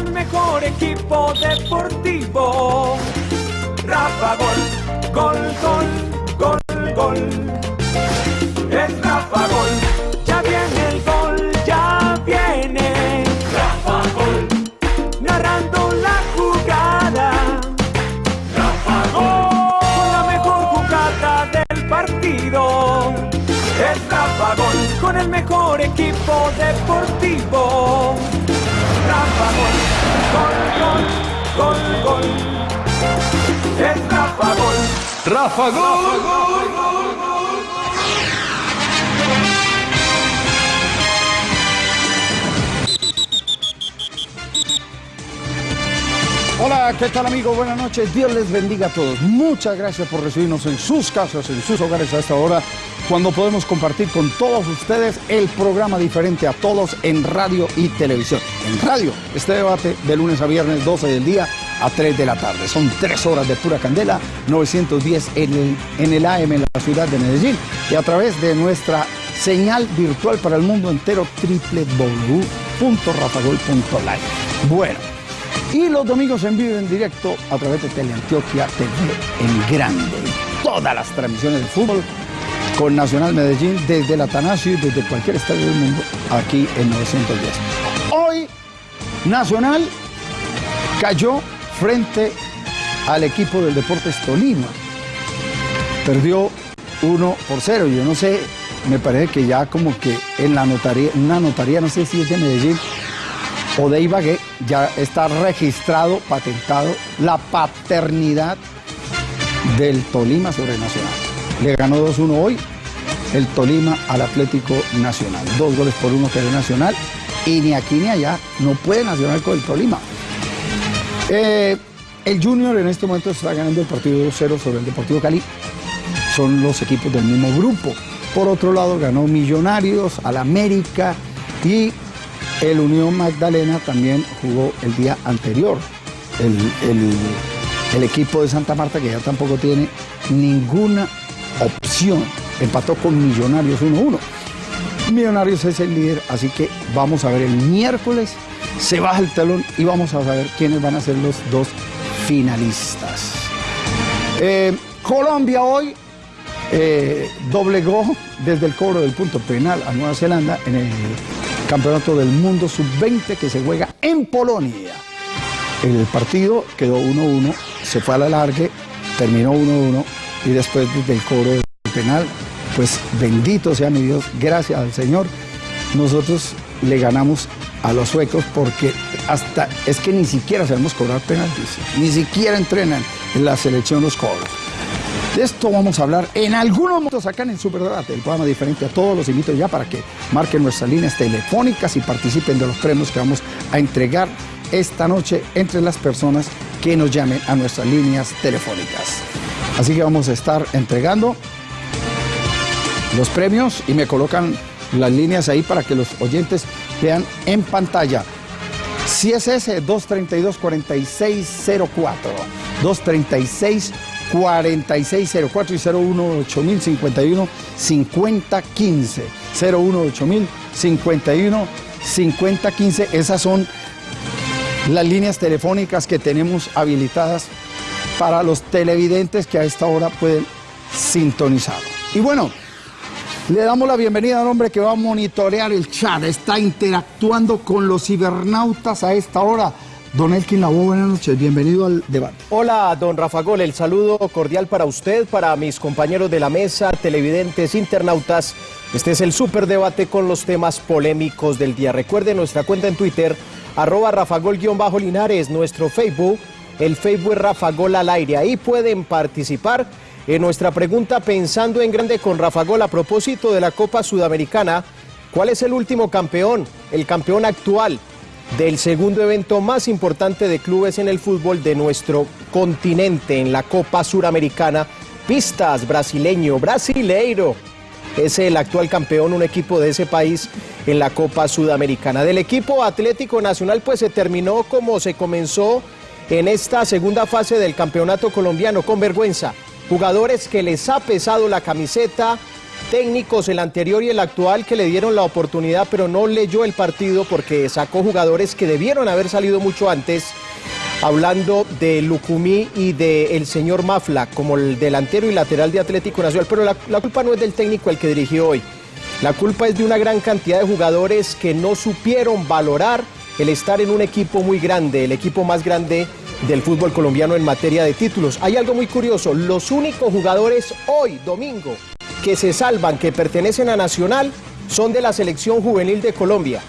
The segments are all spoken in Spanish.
el mejor equipo deportivo. Rafa Gol, gol, gol, gol, gol. Es Rafa Gol, ya viene el gol, ya viene. Rafa Gol, narrando la jugada. Rafa Gol, con la mejor jugada del partido. Es Rafa Gol, con el mejor equipo deportivo. Rafa Gol, gol, gol, gol, gol. Es Rafa Gol. Rafa Gol. Hola, ¿qué tal amigos? Buenas noches. Dios les bendiga a todos. Muchas gracias por recibirnos en sus casas, en sus hogares a esta hora, cuando podemos compartir con todos ustedes el programa diferente a todos en radio y televisión. En radio, este debate de lunes a viernes, 12 del día a 3 de la tarde. Son tres horas de pura candela, 910 en el, AM en la ciudad de Medellín y a través de nuestra señal virtual para el mundo entero www.rafagol.live. Bueno, y los domingos en vivo en directo a través de Teleantioquia TV en grande. Todas las transmisiones de fútbol con Nacional Medellín desde el Atanasio y desde cualquier estadio del mundo aquí en 910. Hoy Nacional cayó frente al equipo del Deportes Tolima. Perdió 1 por 0. Yo no sé, me parece que ya como que en la notaría, una notaría, no sé si es de Medellín o de Ibagué, ya está registrado, patentado la paternidad del Tolima sobre Nacional. Le ganó 2-1 hoy el Tolima al Atlético Nacional. Dos goles por uno que Nacional. Y ni aquí ni allá no puede Nacional con el Tolima. Eh, el Junior en este momento está ganando el partido 2-0 sobre el Deportivo Cali. Son los equipos del mismo grupo. Por otro lado, ganó Millonarios, al América y el Unión Magdalena también jugó el día anterior. El, el- el equipo de Santa Marta, que ya tampoco tiene ninguna opción, empató con Millonarios 1-1. Millonarios es el líder, así que vamos a ver el miércoles, se baja el telón y vamos a saber quiénes van a ser los dos finalistas. Eh, Colombia hoy eh, doblegó desde el cobro del punto penal a Nueva Zelanda en el Campeonato del Mundo Sub-20 que se juega en Polonia. El partido quedó 1-1, se fue a la largue, terminó 1-1 y después desde el cobro del penal, pues bendito sea mi Dios, gracias al Señor, nosotros le ganamos a los suecos porque hasta es que ni siquiera sabemos cobrar penaltis, ni siquiera entrenan en la selección los cobros. De esto vamos a hablar en algunos momentos acá en el Superdebate, el programa diferente a todos. Los invito ya para que marquen nuestras líneas telefónicas y participen de los premios que vamos a entregar esta noche entre las personas que nos llamen a nuestras líneas telefónicas. Así que vamos a estar entregando los premios y me colocan las líneas ahí para que los oyentes vean en pantalla. Si es ese, 232-4604. 236-4604 y 018 5015 018 51 5015 Esas son las líneas telefónicas que tenemos habilitadas para los televidentes que a esta hora pueden sintonizar. Y bueno, le damos la bienvenida al hombre que va a monitorear el chat, está interactuando con los cibernautas a esta hora. Don Elkin Labo, buenas noches, bienvenido al debate. Hola, don Rafa Gol, el saludo cordial para usted, para mis compañeros de la mesa, televidentes, internautas. Este es el superdebate con los temas polémicos del día. Recuerde nuestra cuenta en Twitter, arroba rafagol-linares, nuestro Facebook, el Facebook es Rafa Gol al aire. Ahí pueden participar en nuestra pregunta pensando en grande con Rafa Gol a propósito de la Copa Sudamericana. ¿Cuál es el último campeón? El campeón actual del segundo evento más importante de clubes en el fútbol de nuestro continente, en la Copa Suramericana. Pistas, brasileño, brasileiro. Es el actual campeón, un equipo de ese país en la Copa Sudamericana. Del equipo Atlético Nacional, pues se terminó como se comenzó en esta segunda fase del campeonato colombiano, con vergüenza. Jugadores que les ha pesado la camiseta, técnicos, el anterior y el actual, que le dieron la oportunidad, pero no leyó el partido porque sacó jugadores que debieron haber salido mucho antes. Hablando de Lucumí y del señor Mafla como el delantero y lateral de Atlético Nacional, pero la, la culpa no es del técnico el que dirigió hoy. La culpa es de una gran cantidad de jugadores que no supieron valorar el estar en un equipo muy grande, el equipo más grande del fútbol colombiano en materia de títulos. Hay algo muy curioso, los únicos jugadores hoy, domingo, que se salvan, que pertenecen a Nacional, son de la selección juvenil de Colombia.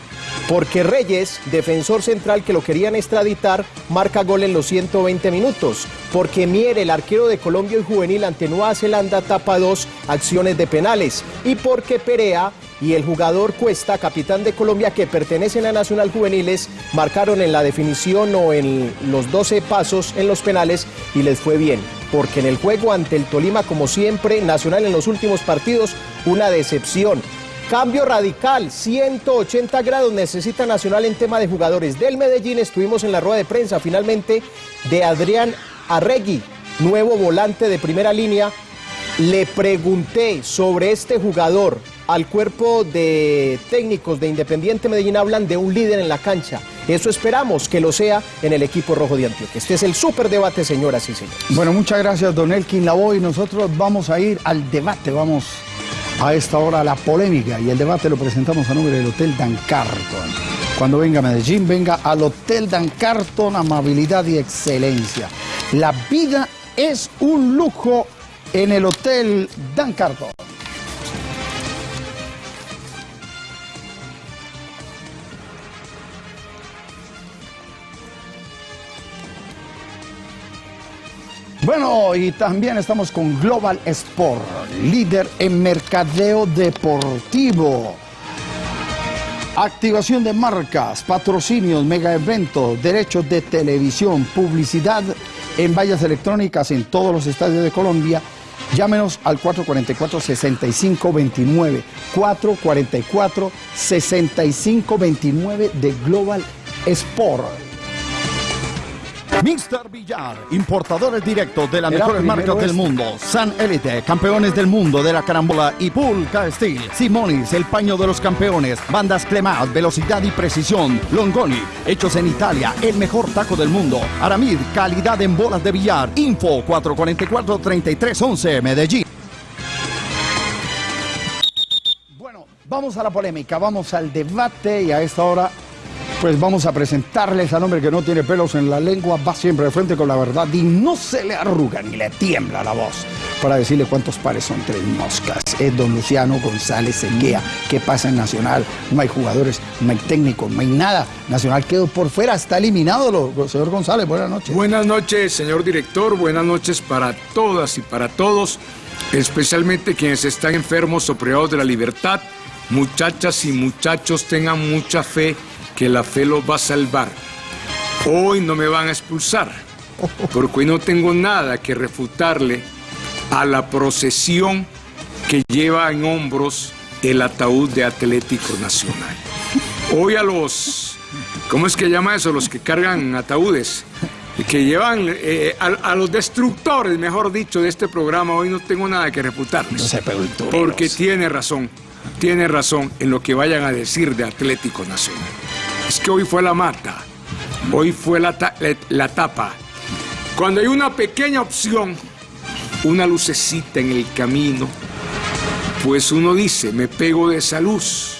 Porque Reyes, defensor central que lo querían extraditar, marca gol en los 120 minutos. Porque Mier, el arquero de Colombia y juvenil ante Nueva Zelanda, tapa dos acciones de penales. Y porque Perea y el jugador Cuesta, capitán de Colombia, que pertenecen a Nacional Juveniles, marcaron en la definición o en los 12 pasos en los penales y les fue bien. Porque en el juego ante el Tolima, como siempre, Nacional en los últimos partidos, una decepción. Cambio radical, 180 grados necesita Nacional en tema de jugadores. Del Medellín estuvimos en la rueda de prensa finalmente de Adrián Arregui, nuevo volante de primera línea. Le pregunté sobre este jugador, al cuerpo de técnicos de Independiente Medellín hablan de un líder en la cancha. Eso esperamos que lo sea en el equipo rojo de Antioquia. Este es el súper debate, señoras y señores. Bueno, muchas gracias, don Elkin Lavoy. Nosotros vamos a ir al debate, vamos a esta hora la polémica y el debate lo presentamos a nombre del Hotel Dan Carton. Cuando venga a Medellín, venga al Hotel Dan Carton, amabilidad y excelencia. La vida es un lujo en el Hotel Dan Carton. Bueno, y también estamos con Global Sport, líder en mercadeo deportivo. Activación de marcas, patrocinios, mega eventos, derechos de televisión, publicidad en vallas electrónicas en todos los estadios de Colombia. Llámenos al 444-6529. 444-6529 de Global Sport. Mr. Villar, importadores directos de las Era mejores marcas del este. mundo. San Elite, campeones del mundo de la carambola y Pulca Steel. Simonis, el paño de los campeones. Bandas Clemat, velocidad y precisión. Longoni, hechos en Italia, el mejor taco del mundo. Aramid, calidad en bolas de billar. Info 444-3311, Medellín. Bueno, vamos a la polémica, vamos al debate y a esta hora pues vamos a presentarles al hombre que no tiene pelos en la lengua, va siempre de frente con la verdad y no se le arruga ni le tiembla la voz para decirle cuántos pares son tres moscas. Es don Luciano González Seguía. ¿Qué pasa en Nacional? No hay jugadores, no hay técnicos, no hay nada. Nacional quedó por fuera, está eliminado. Lo, señor González, buenas noches. Buenas noches, señor director. Buenas noches para todas y para todos, especialmente quienes están enfermos o privados de la libertad. Muchachas y muchachos, tengan mucha fe que la fe los va a salvar. Hoy no me van a expulsar, porque hoy no tengo nada que refutarle a la procesión que lleva en hombros el ataúd de Atlético Nacional. Hoy a los, ¿cómo es que llama eso? Los que cargan ataúdes, que llevan eh, a, a los destructores, mejor dicho, de este programa, hoy no tengo nada que refutarles. No Porque tiene razón, tiene razón en lo que vayan a decir de Atlético Nacional. Es que hoy fue la mata, hoy fue la, la tapa. Cuando hay una pequeña opción, una lucecita en el camino, pues uno dice, me pego de esa luz,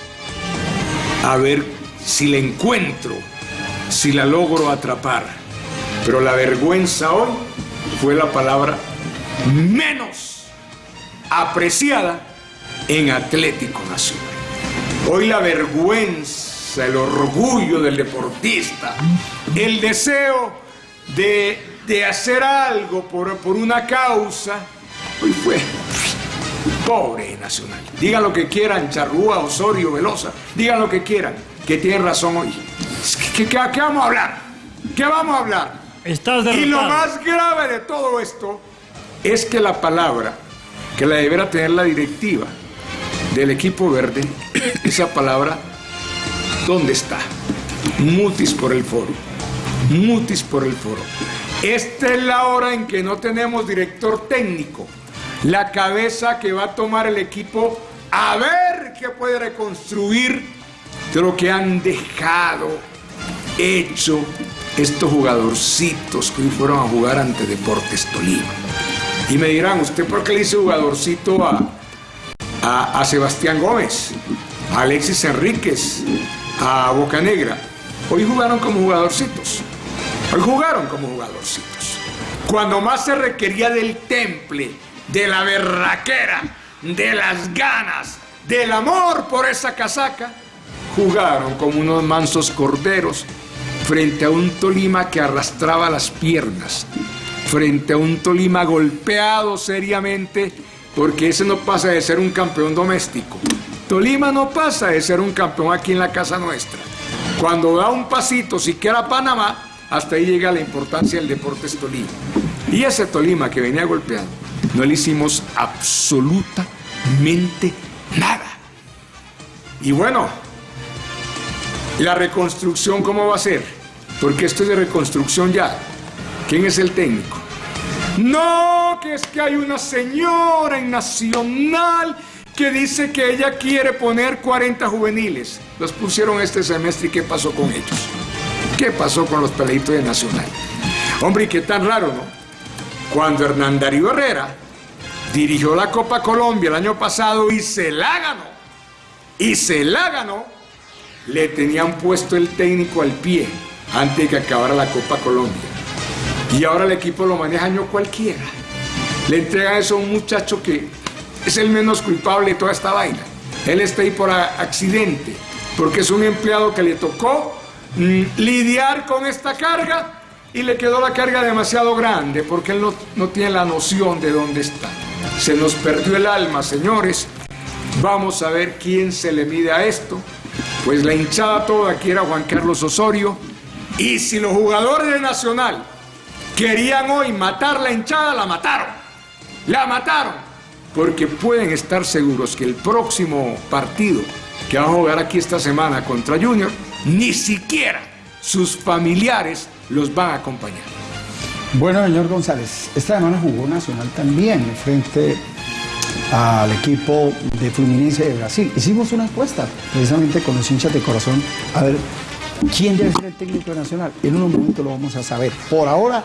a ver si la encuentro, si la logro atrapar. Pero la vergüenza hoy fue la palabra menos apreciada en Atlético Nacional. Hoy la vergüenza, el orgullo del deportista, el deseo de, de hacer algo por, por una causa, hoy fue pobre Nacional. Digan lo que quieran, Charrúa, Osorio, Velosa, digan lo que quieran, que tienen razón hoy. ¿Qué, qué- qué vamos a hablar? ¿Qué vamos a hablar? Estás Y lo más grave de todo esto es que la palabra que la deberá tener la directiva del equipo verde, esa palabra, ¿dónde está? Mutis por el foro. Mutis por el foro. Esta es la hora en que no tenemos director técnico. La cabeza que va a tomar el equipo a ver qué puede reconstruir de lo que han dejado hecho estos jugadorcitos que hoy fueron a jugar ante Deportes Tolima. Y me dirán, ¿usted por qué le dice jugadorcito a, a, a Sebastián Gómez, a Alexis Enríquez, a Bocanegra? Hoy jugaron como jugadorcitos. Hoy jugaron como jugadorcitos. Cuando más se requería del temple, de la berraquera, de las ganas, del amor por esa casaca, jugaron como unos mansos corderos frente a un Tolima que arrastraba las piernas, frente a un Tolima golpeado seriamente, porque ese no pasa de ser un campeón doméstico. Tolima no pasa de ser un campeón aquí en la casa nuestra. Cuando da un pasito, siquiera a Panamá, hasta ahí llega la importancia del Deportes Tolima. Y ese Tolima que venía golpeado, no le hicimos absolutamente nada. Y bueno, la reconstrucción, ¿cómo va a ser? Porque esto es de reconstrucción ya. ¿Quién es el técnico? No, que es que hay una señora en Nacional que dice que ella quiere poner 40 juveniles. Los pusieron este semestre y ¿qué pasó con ellos? ¿Qué pasó con los peleitos de Nacional? Hombre, y qué tan raro, ¿no? Cuando Hernán Darío Herrera dirigió la Copa Colombia el año pasado y se la ganó, y se la ganó, le tenían puesto el técnico al pie antes de que acabara la Copa Colombia. Y ahora el equipo lo maneja año cualquiera. Le entrega eso a un muchacho que es el menos culpable de toda esta vaina. Él está ahí por accidente, porque es un empleado que le tocó mm, lidiar con esta carga y le quedó la carga demasiado grande, porque él no, no tiene la noción de dónde está. Se nos perdió el alma, señores. Vamos a ver quién se le mide a esto. Pues la hinchada toda aquí era Juan Carlos Osorio. Y si los jugadores de Nacional querían hoy matar la hinchada, la mataron. La mataron. Porque pueden estar seguros que el próximo partido que va a jugar aquí esta semana contra Junior, ni siquiera sus familiares los van a acompañar. Bueno, señor González, esta semana jugó Nacional también frente al equipo de Fluminense de Brasil. Hicimos una encuesta precisamente con los hinchas de corazón a ver quién debe ser el técnico nacional. En un momento lo vamos a saber. Por ahora,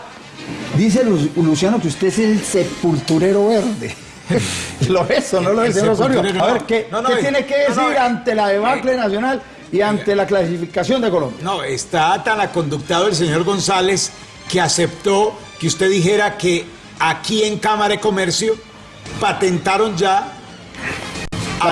dice Lu- Luciano que usted es el sepulturero verde. ¿Lo es o no lo es, señor Osorio? A ver. ¿qué, No, no, qué eh, tiene que decir eh, ante la debacle nacional y ante la clasificación de Colombia? No, está tan aconductado el señor González que aceptó que usted dijera que aquí en Cámara de Comercio patentaron ya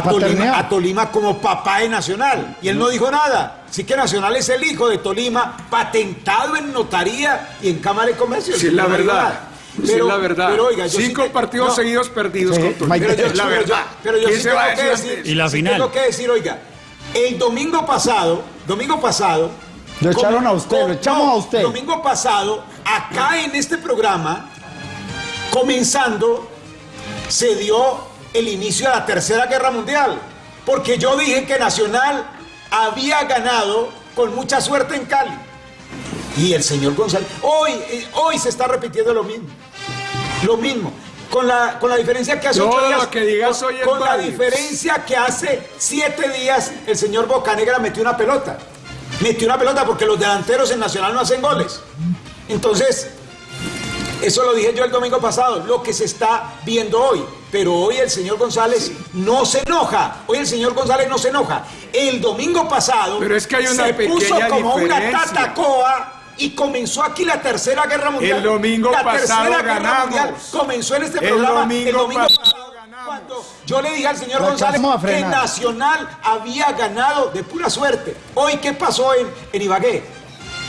Tolima, a Tolima como papá de Nacional. Y él no dijo nada. Así que Nacional es el hijo de Tolima, patentado en notaría y en Cámara de Comercio. Si es la verdad. Si es la verdad. pero oiga, yo sí Cinco te- partidos no, seguidos perdidos Sí, con Tolima. Pero yo, la pero yo- verdad. pero yo ¿Quién sí tengo que decir? Y la sí final. tengo que decir, oiga, el domingo pasado, domingo pasado... Lo echaron a usted, lo echamos a usted. Domingo pasado, acá en este programa, comenzando, se dio el inicio de la Tercera Guerra Mundial. Porque yo dije que Nacional había ganado con mucha suerte en Cali. Y el señor González, hoy, eh, hoy se está repitiendo lo mismo. Lo mismo. Con la, con la diferencia que hace Todo ocho días. lo que digas con, hoy es con la diferencia que hace siete días el señor Bocanegra metió una pelota. Metió una pelota porque los delanteros en Nacional no hacen goles. Entonces, eso lo dije yo el domingo pasado, lo que se está viendo hoy. Pero hoy el señor González no se enoja. Hoy el señor González no se enoja. El domingo pasado Pero es que hay una se puso como una tatacoa y comenzó aquí la tercera guerra mundial. El domingo la pasado tercera guerra ganamos. mundial comenzó en este El programa domingo el domingo pasado pasado. ganamos. Cuando yo le dije al señor Lo González que. Nacional había ganado de pura suerte. Hoy, ¿qué pasó en, en Ibagué?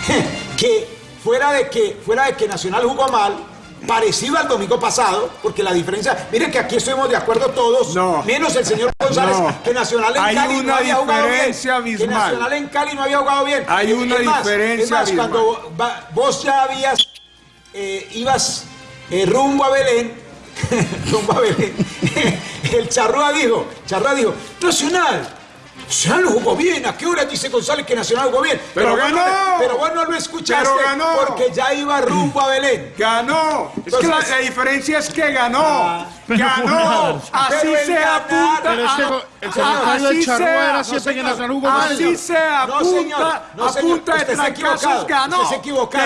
que fuera de que fuera de que Nacional jugó mal, parecido al domingo pasado, porque la diferencia, miren que aquí estuvimos de acuerdo todos, No. menos el señor González, No. que Nacional en Hay Cali no había jugado bien. Que abismal. Nacional en Cali no había jugado bien. Hay Es una más, diferencia Es más, abismal. cuando vos ya habías, eh, ibas eh, rumbo a Belén, rumbo a Belén, el Charrúa dijo, Charrúa dijo, Nacional, Nacional jugó bien, ¿a qué hora dice González que Nacional jugó bien? Pero vos no- ganó. pero vos no lo escuchaste Pero ganó. porque ya iba rumbo a Belén. Ganó. Es que la, diferencia es que ganó. Ah, ganó, así se apunta. Este el Charrúa era siempre que Nacional jugó. Así se apunta, No, señor, no, a señor, punta de trancazos equivocado, ganó. Usted se equivocado.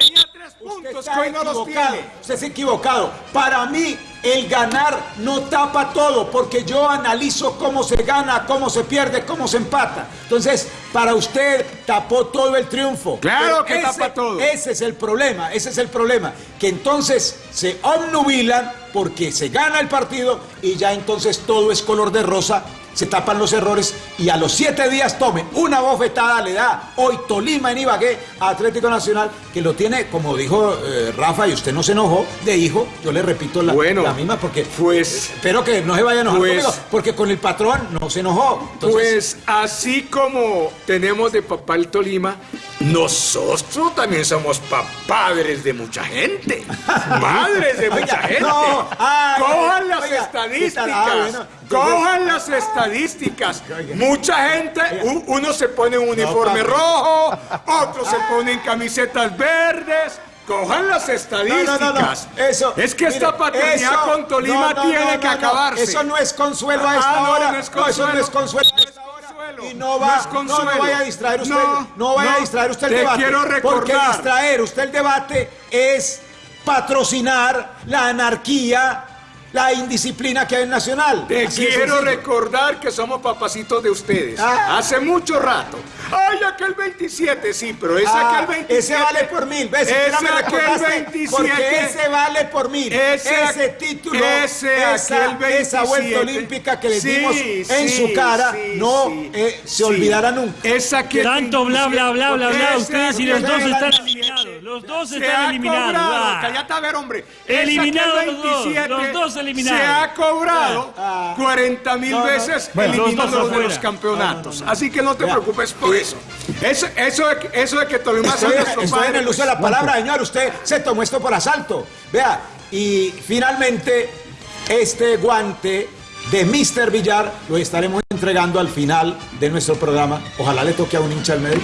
Tres Usted puntos está que hoy no los equivocado, tiene. Usted se ha equivocado. Para mí, el ganar no tapa todo, porque yo analizo cómo se gana, cómo se pierde, cómo se empata. Entonces, para usted tapó todo el triunfo. Claro Pero que ese- tapa todo. Ese es el problema, ese es el problema. Que entonces se obnubilan porque se gana el partido y ya entonces todo es color de rosa, se tapan los errores y a los siete días tome una bofetada, le da hoy Tolima en Ibagué a Atlético Nacional, que lo tiene, como dijo eh, Rafa, y usted no se enojó, de hijo, yo le repito la, Bueno, la misma porque pues- espero que no se vaya a enojar pues- conmigo, porque con el patrón no se enojó. Entonces, Pues así como tenemos de papá el Tolima, nosotros también somos pa- padres de mucha gente. Madres de mucha gente. no, ay, Cojan las oiga, estadísticas. Ah, bueno, Cojan las estadísticas. Mucha gente, uno se pone un uniforme rojo, otros se ponen camisetas verdes. Cojan las estadísticas. No, no, no, no. Eso, es que mire, esta paternidad eso- con Tolima tiene que acabarse. Eso no es consuelo a esta Ah, no, hora. no es eso no es consuelo a esta. Y no va, No es no, consuelo. no vaya a distraer usted, no, No, vaya a distraer usted el te debate. quiero Porque recordar. distraer usted el debate es patrocinar la anarquía, la indisciplina que hay en Nacional. Te Así quiero recordar que somos papacitos de ustedes. Ah. Hace mucho rato. Ay, aquel 27, sí, pero ese Ah, aquel 27. ese vale por mil. ¿Ves? Ese me aquel recordaste, 27. Porque ese vale por mil. Ese- Ese, título, ese esa, aquel 27. esa vuelta olímpica que le Sí, dimos en sí, su cara, sí, no sí, eh, se sí. olvidará nunca. Ese aquel Tanto bla, bla, bla, bla, bla. Ustedes y los dos están 27. eliminados. Los dos Se están eliminados. cobrado, ah. cállate a ver, hombre. Eliminados los dos, los dos eliminados. Se ha cobrado Ah. 40 mil No, no. veces los eliminándolos de los campeonatos. Así que no te preocupes por eso. Eso, eso, eso de que Tolima sea nuestro estoy en padre, el uso de la palabra, señor. Usted se tomó esto por asalto. Vea, y finalmente, este guante de Mr. Villar lo estaremos entregando al final de nuestro programa. Ojalá le toque a un hincha al medio.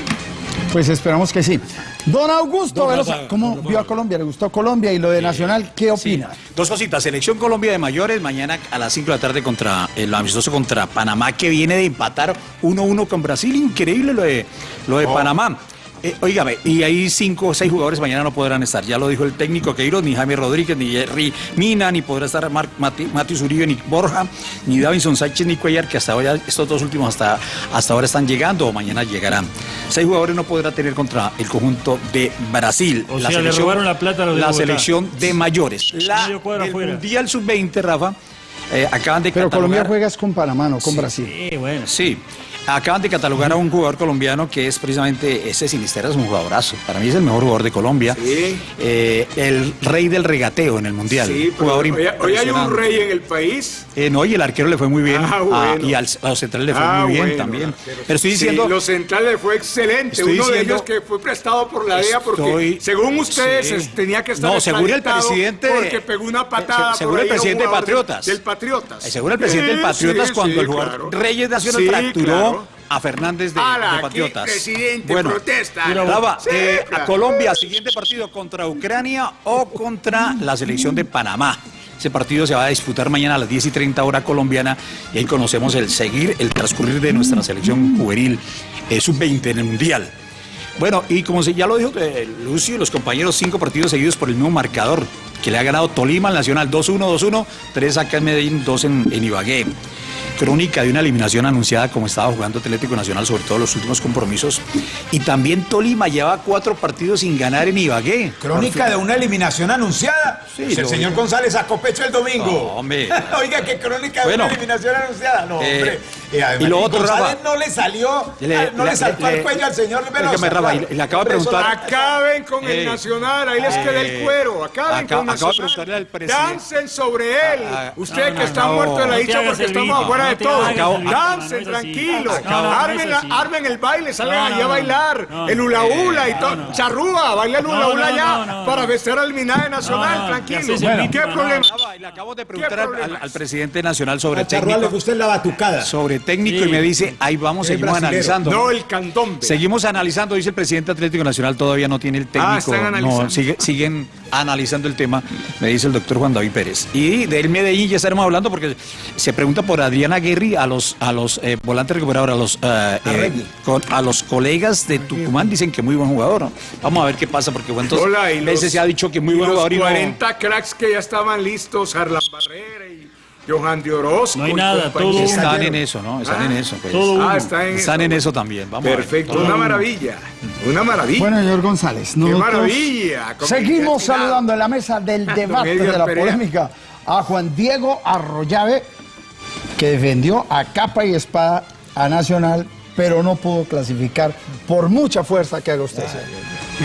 Pues esperamos que sí. Don Augusto Don Velosa, Rafa, ¿cómo Rafa. vio a Colombia? ¿Le gustó Colombia y lo de Nacional? ¿Qué opina? Dos cositas. Selección Colombia de mayores mañana a las 5 de la tarde contra el amistoso contra Panamá que viene de empatar 1-1 con Brasil. Increíble lo de, lo de Panamá. Eh, y ahí cinco o seis jugadores mañana no podrán estar. Ya lo dijo el técnico Queiroz, ni Jaime Rodríguez, ni Jerry Mina, ni podrá estar Mar Mati Matius Uribe, ni Borja, ni Davinson Sánchez, ni Cuellar, que hasta ahora, estos dos últimos hasta, hasta ahora están llegando o mañana llegarán. Seis jugadores no podrá tener contra el conjunto de Brasil. O sea, le robaron la plata a los de La Bogotá. selección de mayores. La del afuera. Mundial Sub-20, Rafa, eh, acaban de Pero Colombia catalogar- juega es con Panamá, no con Brasil. Sí, bueno. Sí, acaban de catalogar a un jugador colombiano que es precisamente ese Sinisterra, es un jugadorazo. Para mí es el mejor jugador de Colombia. Sí. Eh, el rey del regateo en el Mundial. Sí, pero jugador hoy, hoy hay un rey en el país. Eh, no, y el arquero le fue muy bien. Ah, Ah, y al- a los centrales le fue Ah, muy bien bueno, también. pero- Pero estoy Sí, diciendo. los centrales fue excelente. Estoy Uno de diciendo- ellos que fue prestado por la DEA porque, Estoy- según ustedes, Sí. tenía que estar No, según el presidente- Porque pegó una patada. Se- según por el presidente de Patriotas. Del Patriotas. Eh, Según el presidente del Patriotas, cuando el jugador claro. Reyes Nacional fracturó claro. a Fernández de, Ala, de aquí, Patriotas. presidente, bueno, protesta. Eh, claro. a Colombia, siguiente partido contra Ucrania o contra la selección de Panamá. Ese partido se va a disputar mañana a las 10 y 30 hora colombiana y ahí conocemos el seguir, el transcurrir de nuestra selección juvenil eh, sub-20 en el Mundial. Bueno, y como se- ya lo dijo eh, Lucio y los compañeros, cinco partidos seguidos por el mismo marcador, que le ha ganado Tolima al Nacional 2-1, 2-1, tres acá en Medellín, dos en, en Ibagué. Crónica de una eliminación anunciada como estaba jugando Atlético Nacional, sobre todo los últimos compromisos. Y también Tolima lleva cuatro partidos sin ganar en Ibagué. Crónica de una eliminación anunciada. Sí, Pues el señor González sacó pecho el domingo. No, hombre. Oiga, qué crónica de Bueno. una eliminación anunciada. No, Eh, hombre. Y, además, y lo otro, González Rafa. no le salió, Le- no le, le- saltó le- al cuello al señor Velosa. Déjame, Rafa, claro. y le acabo de Por eso preguntar- la- Acaben con el Eh, Nacional, ahí les queda el eh, cuero. Acaben acabo- con de Nacional. preguntarle al presidente. Dancen sobre él. Ah, ah, Usted no, que no, está no. muerto de la dicha porque el estamos afuera no de todo. no, no armen, el baile, salgan No, allá a bailar. no. el hula hula y todo. no. Charrúa, baila el hula hula no, allá no, no, para vestir al Minaje Nacional, No, no, tranquilo. ¿Qué problema? Le acabo de preguntar ¿Qué al, presidente nacional sobre A Charrúa le técnico, gusta la batucada. sobre técnico Sí. y me dice, ahí vamos, seguimos brasilero. analizando. No, el candombe. Seguimos analizando, dice el presidente Atlético Nacional, todavía no tiene el técnico. están no, sigue- siguen analizando el tema, me dice el doctor Juan David Pérez. Y del Medellín ya estaremos hablando porque se pregunta por Adriana Guerri a los, a los eh, volantes recuperadores, a los, eh, eh, con- a los colegas de Tucumán, dicen que muy buen jugador. ¿no? Vamos a ver qué pasa porque cuántos Hola, y veces los- se ha dicho que muy y buen los jugador y no- 40 cracks que ya estaban listos, Harlan Barrera y Johan de Orozco. No hay nada, todo- Están en eso, ¿no? Están en eso. pues. todo Ah, está en Están eso. en eso también. Vamos a ver. Perfecto, una maravilla. Una maravilla. Bueno, señor González, Qué maravilla. seguimos saludando en la mesa del debate de la polémica a Juan Diego Arroyave, que defendió a capa y espada a Nacional, pero no pudo clasificar por mucha fuerza que haga usted.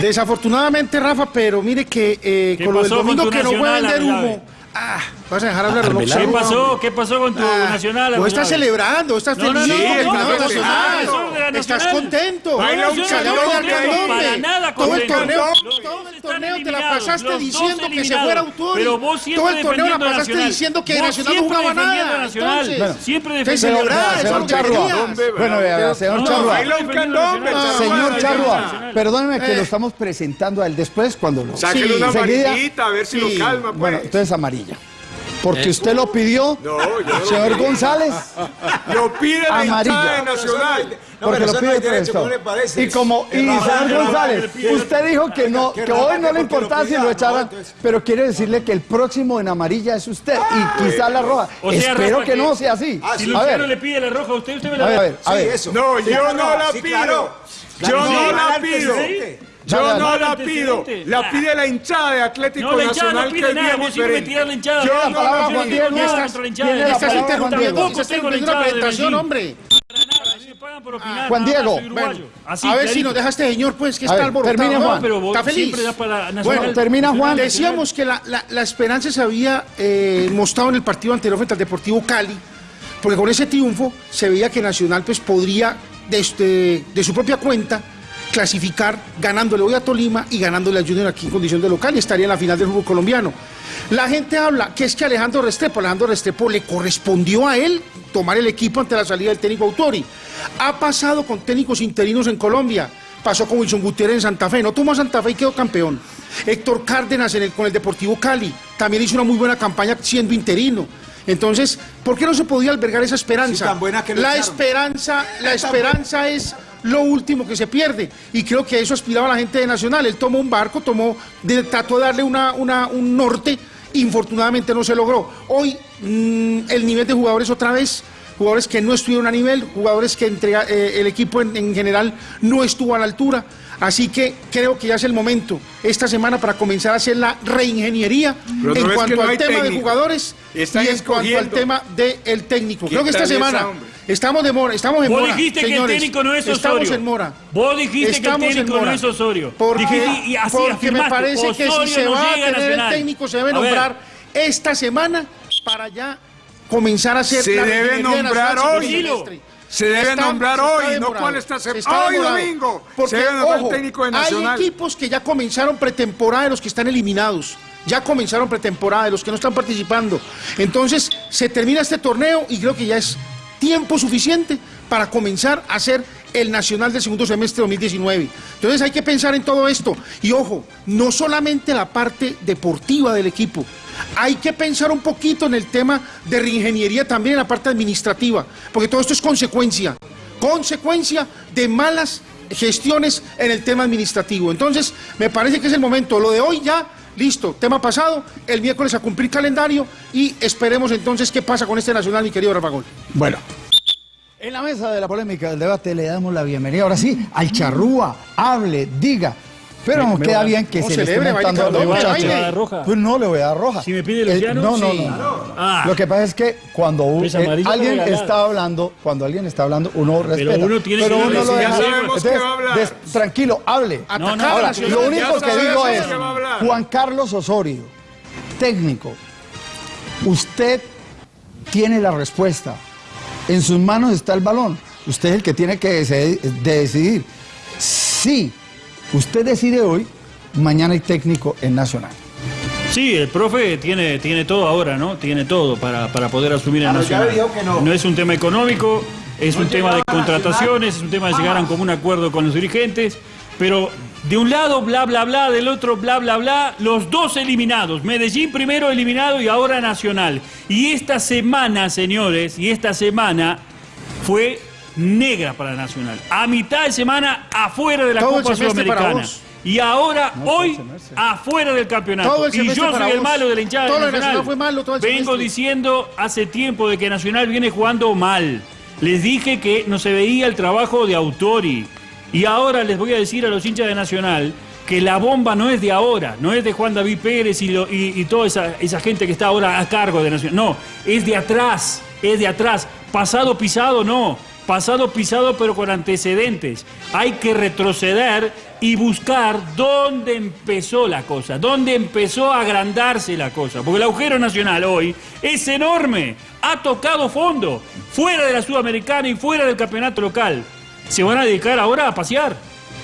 Desafortunadamente, Rafa, pero mire que eh, ¿Qué con lo del domingo que no Nacional, vender humo. Ah, vas a dejar hablar. Arbeláez. ¿Qué pasó? ¿Qué pasó con tu Ah, nacional? Vos estás celebrando, estás No, feliz. no, el no, no, nacional. no, no, no, no, Estás Nacional. contento. Baila un para nada Todo el torneo, todo el torneo te la pasaste diciendo que se fuera Autori. Pero vos siempre Todo el torneo la pasaste Nacional. diciendo que Vos Nacional no jugaba nada. a Nacional. Siempre defendiendo Nacional. Señor Charrua. Bueno, señor Charrua. Nacional. Señor Charrua, Nacional. perdóneme que Eh. lo estamos presentando a él después cuando lo... Sáquele una amarillita, a ver si lo calma, pues. Bueno, entonces amarilla. Porque usted lo pidió, No, yo no lo señor. González. Lo pide la Amarilla. Nacional. No, porque pero lo no pide por derecho. Y como, y señor González, usted dijo que no, que hoy no le importaba si lo echaran, pero quiere decirle que el próximo en amarilla es usted y quizá la roja. Espero que no sea así. Ah, Si Luciano ver, le pide la roja a usted, usted me la ver, a da. ver, a ver. eso. No, yo no la pido. Yo no la pido. Yo no la pido. La pide la hinchada de Atlético No, la hinchada Nacional no que pide es nada, bien diferente. la hinchada. Yo la no la pido. Diego. no nada contra la hinchada. la Estás palabra Juan Diego. Tampoco tengo una hinchada de Medellín. hombre. Por opinar, Juan Diego. Así, a ver si clarito. nos deja este señor, pues, que A está ver, alborotado. termine, ¿no? Juan. Pero vos está feliz. para Nacional. Bueno, termina Juan. Decíamos que la, la- la esperanza se había eh, mostrado en el partido anterior frente al Deportivo Cali, porque con ese triunfo se veía que Nacional pues, podría, de, este- de su propia cuenta, clasificar ganándole hoy a Tolima y ganándole a Junior aquí en condición de local y estaría en la final del fútbol colombiano. La gente habla que es que Alejandro Restrepo, Alejandro Restrepo le correspondió a él tomar el equipo ante la salida del técnico Autori. Ha pasado con técnicos interinos en Colombia. Pasó con Wilson Gutiérrez en Santa Fe, no tomó a Santa Fe y quedó campeón. Héctor Cárdenas en el- con el Deportivo Cali, también hizo una muy buena campaña siendo interino. Entonces, ¿por qué no se podía albergar esa esperanza? Sí, tan buena que la echaron. esperanza, la esperanza es lo último que se pierde. Y creo que a eso aspiraba la gente de Nacional. Él tomó un barco, tomó, de- trató de darle una, una- un norte, infortunadamente no se logró. Hoy mm, el nivel de jugadores otra vez, jugadores que no estuvieron a nivel, jugadores que entre, eh, el equipo en, en general no estuvo a la altura. Así que creo que ya es el momento esta semana para comenzar a hacer la reingeniería Pero en cuanto que no al tema de jugadores Están y en cuanto al tema del técnico. Creo que esta esa, semana. Estamos de mora, estamos en Vos mora. dijiste que el señores. técnico no es Estamos Osorio. en mora. Vos dijiste Estamos que el en técnico no mora. es Osorio. Porque, Dijiste- y así porque me parece que si se no va a tener el técnico se debe nombrar esta semana para ya comenzar a hacer Se la debe nombrar hoy. Se debe Está- nombrar se está hoy, no cuál esta Se está Hoy demorado. domingo. Porque, se debe nombrar ojo, el técnico de Nacional. Hay equipos que ya comenzaron pretemporada de los que están eliminados. Ya comenzaron pretemporada de los que no están participando. Entonces, se termina este torneo y creo que ya es tiempo suficiente para comenzar a hacer el Nacional del segundo semestre 2019. Entonces hay que pensar en todo esto. Y ojo, no solamente la parte deportiva del equipo, hay que pensar un poquito en el tema de reingeniería también en la parte administrativa, porque todo esto es consecuencia, consecuencia de malas gestiones en el tema administrativo. Entonces, me parece que es el momento. Lo de hoy ya, listo, tema pasado, el miércoles a cumplir calendario y esperemos entonces qué pasa con este Nacional, mi querido Rafa Gol. Bueno. En la mesa de la polémica del debate le damos la bienvenida ahora sí al charrúa, hable, diga. Pero nos queda bien que no, se le esté celebre, montando a baile, los baile, muchachos. baile. roja. Pues no le voy a dar roja. Si me pide Eh, Luciano, no, no, sí. no. Ah. Lo que pasa es que cuando Pues eh, alguien está hablando, cuando alguien está hablando, uno respeta. uno tiene pero que uno lo deja. ya sabemos que va a hablar. des- tranquilo, hable. No, a Ahora, lo único que digo que es, hablar. Juan Carlos Osorio, técnico, usted tiene la respuesta. En sus manos está el balón. Usted es el que tiene que decidir. Si usted decide hoy, mañana hay técnico en Nacional. Sí, el profe tiene, tiene todo ahora, ¿no? Tiene todo para, para poder asumir el Nacional. dijo que no. es un tema económico, es No un tema de contrataciones, es un tema de llegar a un común acuerdo con los dirigentes, pero De un lado, bla, bla, bla, del otro, bla, bla, bla, los dos eliminados. Medellín primero eliminado y ahora Nacional. Y esta semana, señores, y esta semana fue negra para Nacional. A mitad de semana afuera de la Todo Copa Sudamericana. Y ahora, hoy, afuera del campeonato. Y yo soy el vos. malo de la hinchada Todo de Nacional. Nacional fue malo, todo el Vengo diciendo hace tiempo de que Nacional viene jugando mal. Les dije que no se veía el trabajo de Autori. Y ahora les voy a decir a los hinchas de Nacional que la bomba no es de ahora, no es de Juan David Pérez y, lo- y- y toda esa, esa gente que está ahora a cargo de Nacional. No, es de atrás, es de atrás. Pasado pisado no, pasado pisado pero con antecedentes. Hay que retroceder y buscar dónde empezó la cosa, dónde empezó a agrandarse la cosa. Porque el agujero nacional hoy es enorme, ha tocado fondo, fuera de la Sudamericana y fuera del campeonato local. Se van a dedicar ahora a pasear.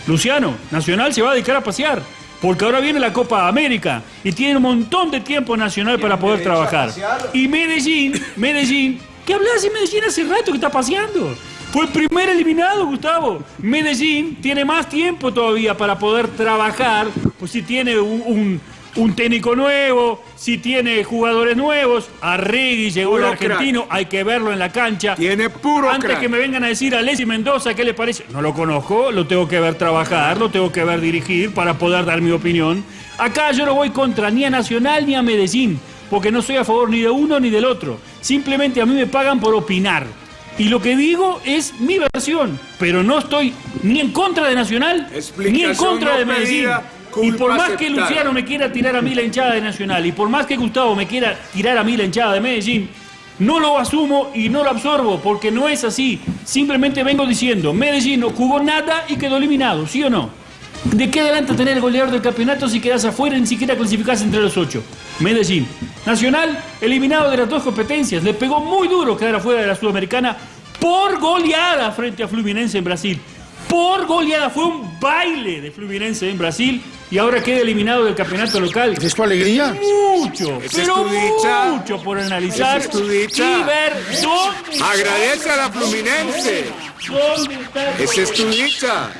Luciano, Nacional se va a dedicar a pasear. Porque ahora viene la Copa América y tiene un montón de tiempo Nacional para poder trabajar. Y Medellín, Medellín, ¿qué hablas de Medellín hace rato que está paseando? Fue el primer eliminado, Gustavo. Medellín tiene más tiempo todavía para poder trabajar, pues si tiene un, un- un técnico nuevo, si tiene jugadores nuevos, Arregui llegó el argentino, hay que verlo en la cancha. Tiene puro Antes crack. que me vengan a decir a Leslie Mendoza, ¿qué le parece? No lo conozco, lo tengo que ver trabajar, lo tengo que ver dirigir para poder dar mi opinión. Acá yo no voy contra ni a Nacional ni a Medellín, porque no soy a favor ni de uno ni del otro. Simplemente a mí me pagan por opinar. Y lo que digo es mi versión, pero no estoy ni en contra de Nacional ni en contra no de Medellín. Y por más que. Luciano me quiera tirar a mí la hinchada de Nacional y por más que Gustavo me quiera tirar a mí la hinchada de Medellín, no lo asumo y no lo absorbo porque no es así. Simplemente vengo diciendo, Medellín no jugó nada y quedó eliminado, ¿sí o no? ¿De qué adelanta tener el goleador del campeonato si quedas afuera y ni siquiera clasificás entre los ocho? Medellín. Nacional, eliminado de las dos competencias. Le pegó muy duro quedar afuera de la Sudamericana por goleada frente a Fluminense en Brasil. Por goleada. Fue un baile de Fluminense en Brasil y ahora queda eliminado del campeonato local. ¿Es tu alegría? Mucho, pero es tu dicha. mucho por analizar es tu dicha. y ver dónde, Agradece a la Fluminense. dónde está el es tu dicha.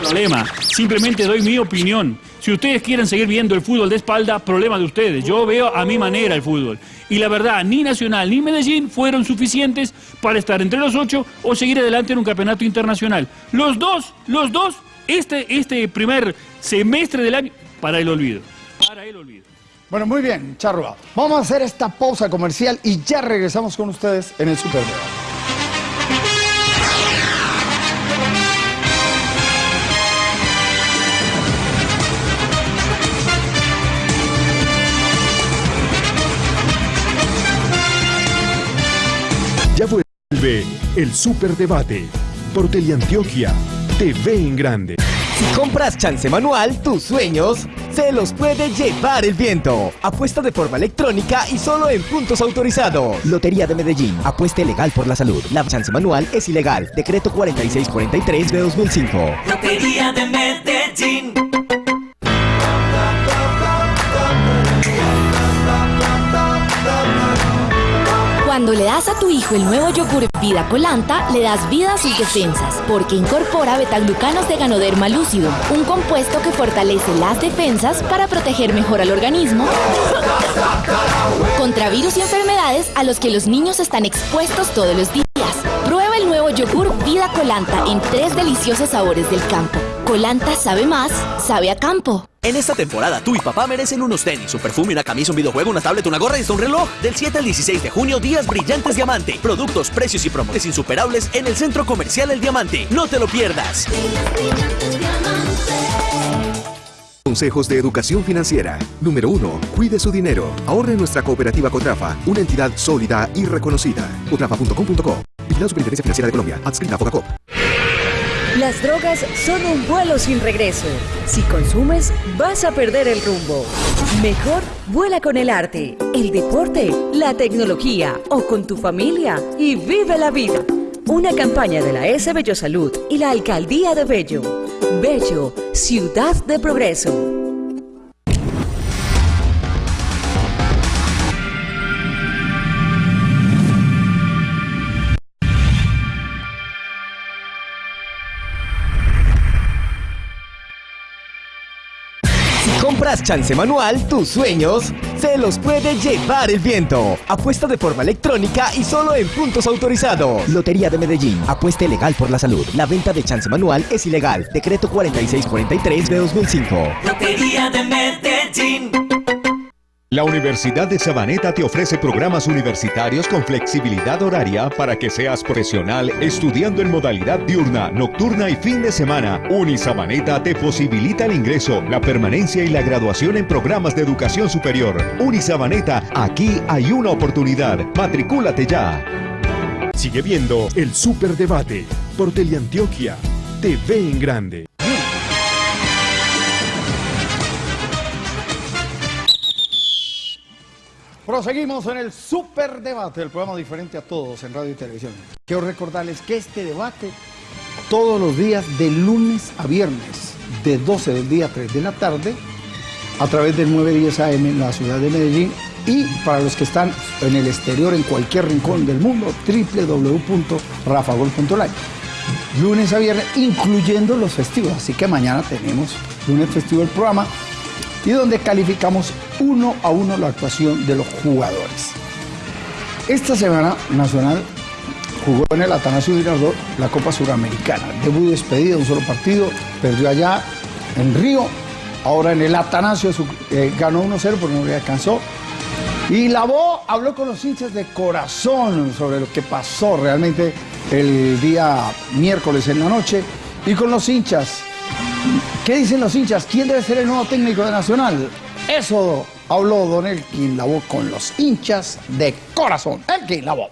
problema. Simplemente doy mi opinión. Si ustedes quieren seguir viendo el fútbol de espalda, problema de ustedes. Yo veo a mi manera el fútbol. Y la verdad, ni Nacional ni Medellín fueron suficientes para estar entre los ocho o seguir adelante en un campeonato internacional. Los dos, los dos, este, este primer semestre del año, para el olvido. Para el olvido. Bueno, muy bien, Charroa. Vamos a hacer esta pausa comercial y ya regresamos con ustedes en el Super Debate. Ya vuelve el Superdebate por Teleantioquia TV en Grande. Si compras chance manual, tus sueños se los puede llevar el viento. Apuesta de forma electrónica y solo en puntos autorizados. Lotería de Medellín. Apuesta legal por la salud. La chance manual es ilegal. Decreto 4643 de 2005. Lotería de Medellín. Cuando le das a tu hijo el nuevo yogur Vida Colanta, le das vida a sus defensas, porque incorpora betaglucanos de ganoderma lúcido, un compuesto que fortalece las defensas para proteger mejor al organismo contra virus y enfermedades a los que los niños están expuestos todos los días. Prueba el nuevo yogur Vida Colanta en tres deliciosos sabores del campo. Colanta sabe más, sabe a campo. En esta temporada, tú y papá merecen unos tenis, un perfume, una camisa, un videojuego, una tablet, una gorra y hasta un reloj. Del 7 al 16 de junio, días brillantes Diamante. Productos, precios y promociones insuperables en el Centro Comercial El Diamante. No te lo pierdas. Consejos de educación financiera. Número 1. Cuide su dinero. Ahorre en nuestra cooperativa Cotrafa, una entidad sólida y reconocida. Cotrafa.com.co. Vigilado Superintendencia Financiera de Colombia. Adscrita a Fogacop. Las drogas son un vuelo sin regreso. Si consumes, vas a perder el rumbo. Mejor vuela con el arte, el deporte, la tecnología o con tu familia y vive la vida. Una campaña de la S Bello Salud y la Alcaldía de Bello. Bello, ciudad de progreso. Compras chance manual, tus sueños se los puede llevar el viento. Apuesta de forma electrónica y solo en puntos autorizados. Lotería de Medellín. Apuesta legal por la salud. La venta de chance manual es ilegal. Decreto 4643 de 2005. Lotería de Medellín. La Universidad de Sabaneta te ofrece programas universitarios con flexibilidad horaria para que seas profesional estudiando en modalidad diurna, nocturna y fin de semana. Unisabaneta te posibilita el ingreso, la permanencia y la graduación en programas de educación superior. Unisabaneta, aquí hay una oportunidad. Matricúlate ya. Sigue viendo el Superdebate por Teleantioquia. TV en grande. Proseguimos en el Superdebate, el programa diferente a todos en radio y televisión. Quiero recordarles que este debate todos los días de lunes a viernes, de 12 del día a 3 de la tarde, a través del 910 AM en la ciudad de Medellín y para los que están en el exterior, en cualquier rincón del mundo, www.rafagol.live. Lunes a viernes, incluyendo los festivos. Así que mañana tenemos lunes festivo el programa y donde calificamos uno a uno la actuación de los jugadores. Esta semana Nacional jugó en el Atanasio Girardot la Copa Suramericana. Debut despedida, un solo partido, perdió allá en Río, ahora en el Atanasio eh, ganó 1-0 porque no le alcanzó. Y Lavó habló con los hinchas de corazón sobre lo que pasó realmente el día miércoles en la noche y con los hinchas ¿Qué dicen los hinchas? ¿Quién debe ser el nuevo técnico de Nacional? Eso habló Don Elkin Lavoe con los hinchas de corazón. Elkin Lavoe.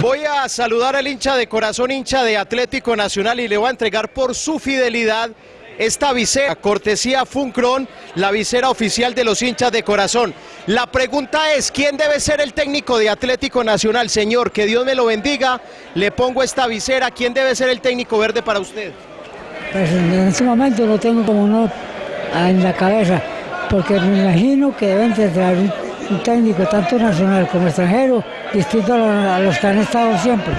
Voy a saludar al hincha de corazón, hincha de Atlético Nacional y le voy a entregar por su fidelidad esta visera, cortesía Funcron, la visera oficial de los hinchas de corazón. La pregunta es, ¿quién debe ser el técnico de Atlético Nacional? Señor, que Dios me lo bendiga, le pongo esta visera. ¿Quién debe ser el técnico verde para usted? Pues en este momento lo tengo como no en la cabeza, porque me imagino que deben de un, un técnico tanto nacional como extranjero, distinto a los que han estado siempre.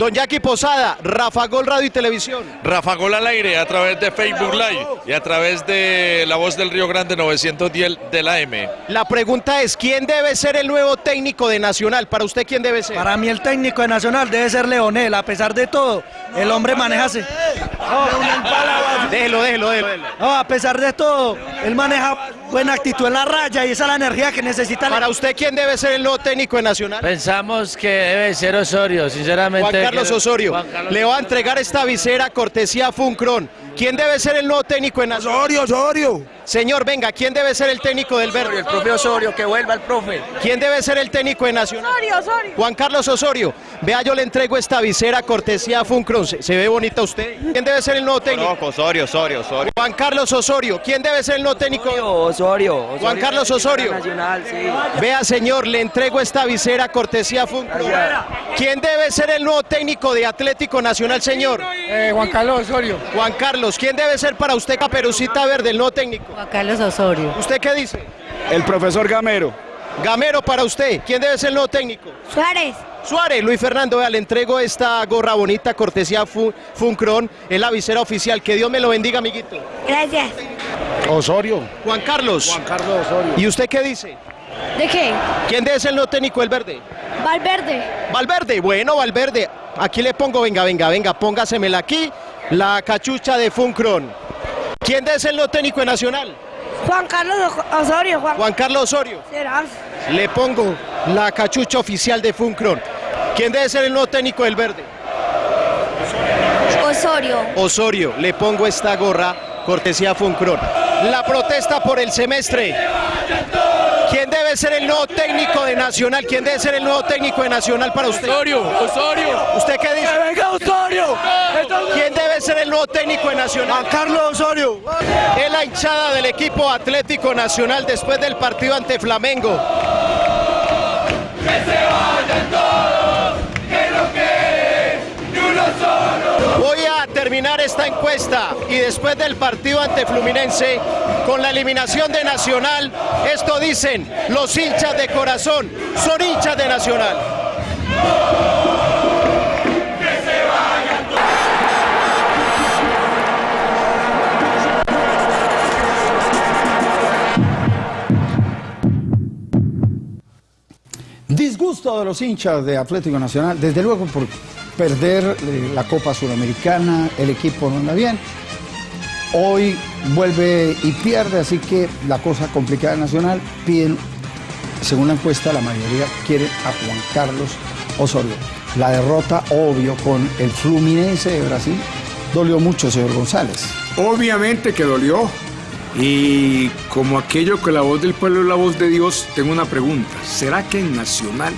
Don Jackie Posada, Rafa Gol Radio y Televisión. Rafa Gol al aire a través de Facebook Live y a través de La Voz del Río Grande 910 de la M. La pregunta es, ¿quién debe ser el nuevo técnico de Nacional? ¿Para usted quién debe ser? Para mí el técnico de Nacional debe ser Leonel, a pesar de todo, el hombre maneja... se- Déjelo, déjelo, déjelo. No, a pesar de todo, él maneja buena actitud en la raya y esa es la energía que necesita. Para usted, ¿quién debe ser el nuevo técnico de Nacional? Pensamos que debe ser Osorio, sinceramente. Juan Carlos Osorio. Carlos Le va a entregar esta visera cortesía Funcron. ¿Quién debe ser el nuevo técnico en Osorio, Osorio. Señor, venga, ¿quién debe ser el técnico del Verde? El profe Osorio, que vuelva el profe. ¿Quién debe ser el técnico de Nacional? Osorio, Osorio. Juan Carlos Osorio. Vea, yo le entrego esta visera cortesía Funcron. ¿Se, se ve bonita usted? ¿Quién debe ser el nuevo técnico? Osorio, Osorio, Osorio. Juan Carlos Osorio. ¿Quién debe ser el nuevo técnico? Osorio. Juan Carlos Osorio. Nacional, sí. Vea, señor, le entrego esta visera cortesía Funcron. ¿Quién debe ser el nuevo técnico de Atlético Nacional, señor? Juan Carlos Osorio. Juan Carlos, ¿quién debe ser para usted Caperucita Verde, el nuevo técnico? Juan Carlos Osorio. ¿Usted qué dice? El profesor Gamero. Gamero para usted, ¿quién debe ser el nuevo técnico? Suárez. Suárez, Luis Fernando, vea, le entrego esta gorra bonita, cortesía Fu- Funcron, es la visera oficial. Que Dios me lo bendiga, amiguito. Gracias. Osorio. Juan Carlos. Juan Carlos Osorio. ¿Y usted qué dice? ¿De qué? ¿Quién debe ser el nuevo técnico del verde? Valverde. Valverde, bueno, Valverde. Aquí le pongo, venga, venga, venga, póngasemela aquí, la cachucha de Funcron. ¿Quién debe ser el nuevo técnico de Nacional? Juan Carlos Osorio. Juan, Juan Carlos Osorio. Será. Le pongo la cachucha oficial de Funcron. ¿Quién debe ser el nuevo técnico del verde? Osorio. Osorio, le pongo esta gorra, cortesía Funcron. La protesta por el semestre. ¿Quién debe ser el nuevo técnico de Nacional? ¿Quién debe ser el nuevo técnico de Nacional para usted? Osorio, Osorio. ¿Usted qué dice? venga Osorio! ¿Quién debe ser el nuevo técnico de Nacional? Carlos Osorio. Es la hinchada del equipo Atlético Nacional después del partido ante Flamengo. Voy a terminar terminar esta encuesta y después del partido ante Fluminense, con la eliminación de Nacional, esto dicen los hinchas de corazón, son hinchas de Nacional. Disgusto de los hinchas de Atlético Nacional, desde luego por perder eh, la Copa Sudamericana, el equipo no anda bien. Hoy vuelve y pierde, así que la cosa complicada Nacional. Piden, según la encuesta, la mayoría quiere a Juan Carlos Osorio. La derrota, obvio, con el Fluminense de Brasil, dolió mucho, señor González. Obviamente que dolió. Y como aquello que la voz del pueblo es la voz de Dios, tengo una pregunta. ¿Será que en Nacional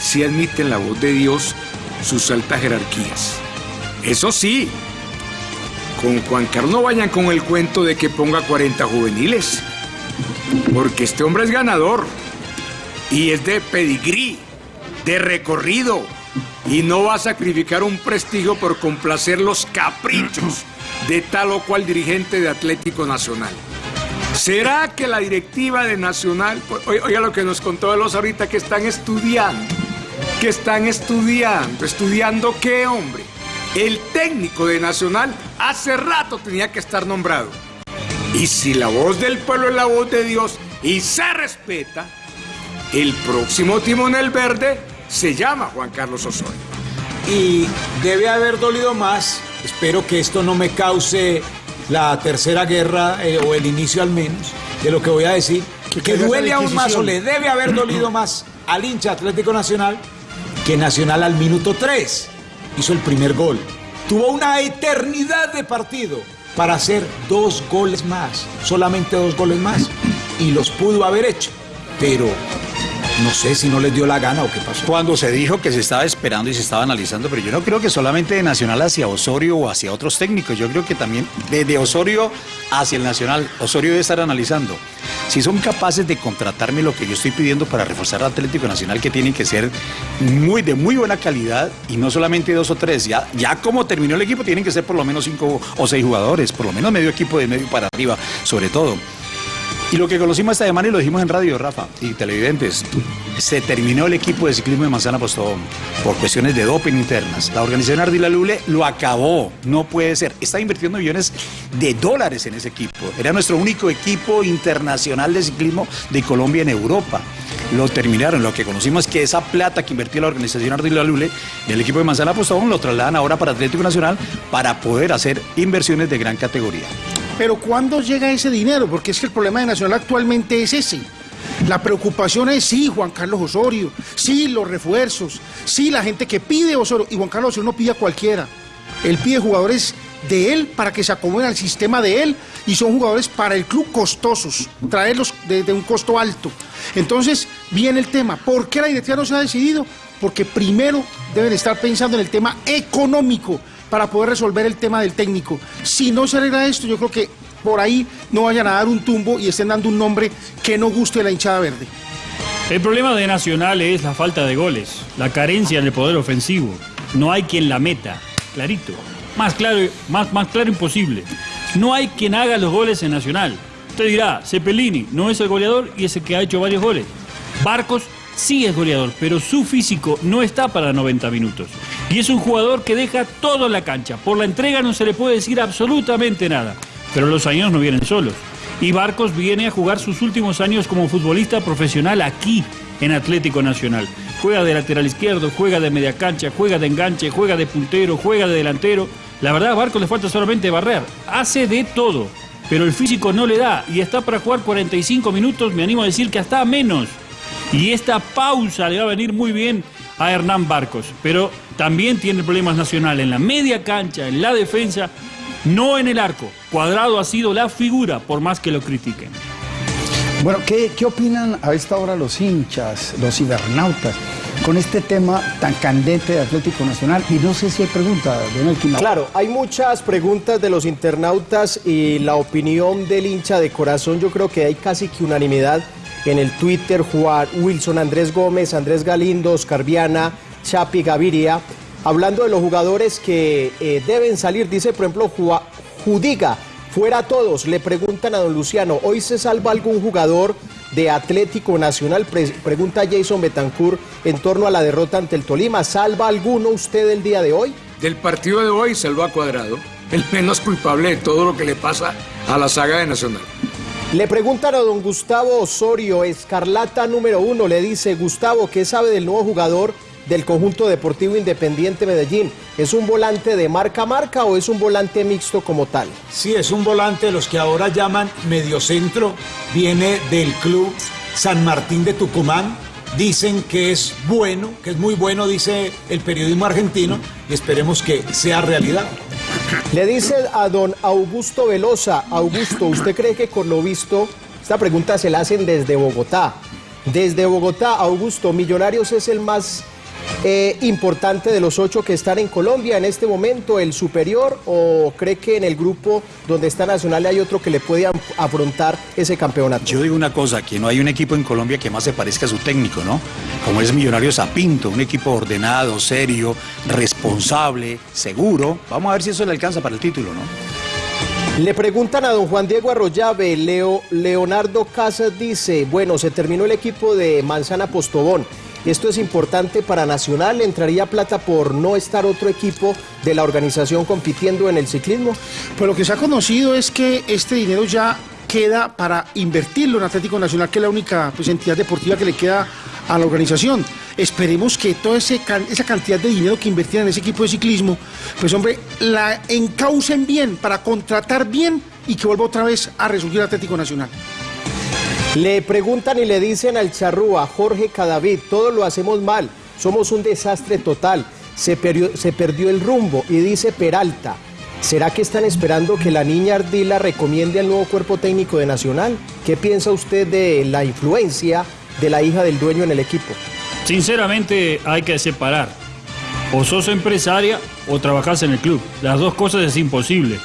sí admiten la voz de Dios sus altas jerarquías? Eso sí, con Juan Carlos no vayan con el cuento de que ponga 40 juveniles. Porque este hombre es ganador. Y es de pedigrí, de recorrido. Y no va a sacrificar un prestigio por complacer los caprichos de tal o cual dirigente de Atlético Nacional. ¿Será que la directiva de Nacional, oiga lo que nos contó Veloz ahorita, que están estudiando, que están estudiando, estudiando qué hombre? El técnico de Nacional hace rato tenía que estar nombrado. Y si la voz del pueblo es la voz de Dios y se respeta, el próximo timonel verde se llama Juan Carlos Osorio. Y debe haber dolido más, espero que esto no me cause la tercera guerra eh, o el inicio al menos de lo que voy a decir, que, quede duele aún más o le debe haber dolido más al hincha Atlético Nacional que Nacional al minuto 3 hizo el primer gol. Tuvo una eternidad de partido para hacer dos goles más, solamente dos goles más, y los pudo haber hecho, pero no sé si no les dio la gana o qué pasó. Cuando se dijo que se estaba esperando y se estaba analizando, pero yo no creo que solamente de Nacional hacia Osorio o hacia otros técnicos, yo creo que también desde Osorio hacia el Nacional, Osorio debe estar analizando. Si son capaces de contratarme lo que yo estoy pidiendo para reforzar al Atlético Nacional, que tienen que ser muy de muy buena calidad y no solamente dos o tres, ya, ya como terminó el equipo tienen que ser por lo menos cinco o seis jugadores, por lo menos medio equipo de medio para arriba, sobre todo. Y lo que conocimos esta semana y lo dijimos en radio, Rafa, y televidentes, se terminó el equipo de ciclismo de Manzana Postobón por cuestiones de doping internas. La organización Ardila Lule lo acabó, no puede ser. Está invirtiendo millones de dólares en ese equipo. Era nuestro único equipo internacional de ciclismo de Colombia en Europa. Lo terminaron, lo que conocimos es que esa plata que invirtió la organización Ardila Lule del equipo de Manzana Postobón lo trasladan ahora para Atlético Nacional para poder hacer inversiones de gran categoría. Pero ¿cuándo llega ese dinero? Porque es que el problema de Nacional actualmente es ese. La preocupación es sí, Juan Carlos Osorio, sí, los refuerzos, sí, la gente que pide Osorio. Y Juan Carlos Osorio no pide a cualquiera. Él pide jugadores de él para que se acomoden al sistema de él y son jugadores para el club costosos, traerlos de, un costo alto. Entonces viene el tema, ¿por qué la directiva no se ha decidido? Porque primero deben estar pensando en el tema económico para poder resolver el tema del técnico. Si no se arregla esto, yo creo que por ahí no vayan a dar un tumbo y estén dando un nombre que no guste a la hinchada verde. El problema de Nacional es la falta de goles, la carencia en el poder ofensivo. No hay quien la meta, clarito. Más claro, más, más claro imposible. No hay quien haga los goles en Nacional. Usted dirá, Cepelini no es el goleador y es el que ha hecho varios goles. Barcos sí es goleador, pero su físico no está para 90 minutos. Y es un jugador que deja todo en la cancha. Por la entrega no se le puede decir absolutamente nada. Pero los años no vienen solos. Y Barcos viene a jugar sus últimos años como futbolista profesional aquí, en Atlético Nacional. Juega de lateral izquierdo, juega de media cancha, juega de enganche, juega de puntero, juega de delantero. La verdad a Barcos le falta solamente barrer. Hace de todo. Pero el físico no le da y está para jugar 45 minutos, me animo a decir que hasta menos. Y esta pausa le va a venir muy bien a Hernán Barcos. Pero también tiene problemas nacional en la media cancha, en la defensa, no en el arco. Cuadrado ha sido la figura, por más que lo critiquen. Bueno, ¿qué, qué opinan a esta hora los hinchas, los cibernautas, con este tema tan candente de Atlético Nacional? Y no sé si hay preguntas, don Elkin. Claro, hay muchas preguntas de los internautas y la opinión del hincha de corazón, yo creo que hay casi que unanimidad en el Twitter, Juan Wilson, Andrés Gómez, Andrés Galindo, Oscar Viana, Chapi Gaviria, hablando de los jugadores que eh, deben salir, dice por ejemplo Jua- Judiga, fuera todos, le preguntan a don Luciano, ¿hoy se salva algún jugador de Atlético Nacional? Pre- pregunta Jason Betancourt en torno a la derrota ante el Tolima, ¿salva alguno usted el día de hoy? Del partido de hoy salvó a Cuadrado, el menos culpable de todo lo que le pasa a la saga de Nacional. Le preguntan a don Gustavo Osorio, Escarlata número uno, le dice, Gustavo, ¿qué sabe del nuevo jugador del conjunto deportivo Independiente Medellín? ¿Es un volante de marca a marca o es un volante mixto como tal? Sí, es un volante los que ahora llaman mediocentro. Viene del club San Martín de Tucumán. Dicen que es bueno, que es muy bueno, dice el periodismo argentino, y esperemos que sea realidad. Le dice a don Augusto Velosa, Augusto, ¿usted cree que con lo visto, esta pregunta se la hacen desde Bogotá, desde Bogotá, Augusto, Millonarios es el más eh, importante de los ocho que están en Colombia en este momento, el superior, o cree que en el grupo donde está Nacional hay otro que le puede afrontar ese campeonato? Yo digo una cosa, que no hay un equipo en Colombia que más se parezca a su técnico, ¿no? Como es Millonarios a Pinto, un equipo ordenado, serio, responsable, seguro. Vamos a ver si eso le alcanza para el título, ¿no? Le preguntan a don Juan Diego Arroyave, Leo, Leonardo Casas dice, bueno, se terminó el equipo de Manzana Postobón. Esto es importante para Nacional, ¿Le entraría plata por no estar otro equipo de la organización compitiendo en el ciclismo. Pues lo que se ha conocido es que este dinero ya queda para invertirlo en Atlético Nacional, que es la única pues, entidad deportiva que le queda a la organización. Esperemos que toda esa cantidad de dinero que invertían en ese equipo de ciclismo, pues hombre, la encaucen bien para contratar bien y que vuelva otra vez a resurgir Atlético Nacional. Le preguntan y le dicen al charrúa, Jorge Cadavid, todos lo hacemos mal, somos un desastre total, se, perdió- se perdió el rumbo y dice Peralta. ¿Será que están esperando que la niña Ardila recomiende al nuevo cuerpo técnico de Nacional? ¿Qué piensa usted de la influencia de la hija del dueño en el equipo? Sinceramente hay que separar. O sos empresaria o trabajás en el club. Las dos cosas es imposible.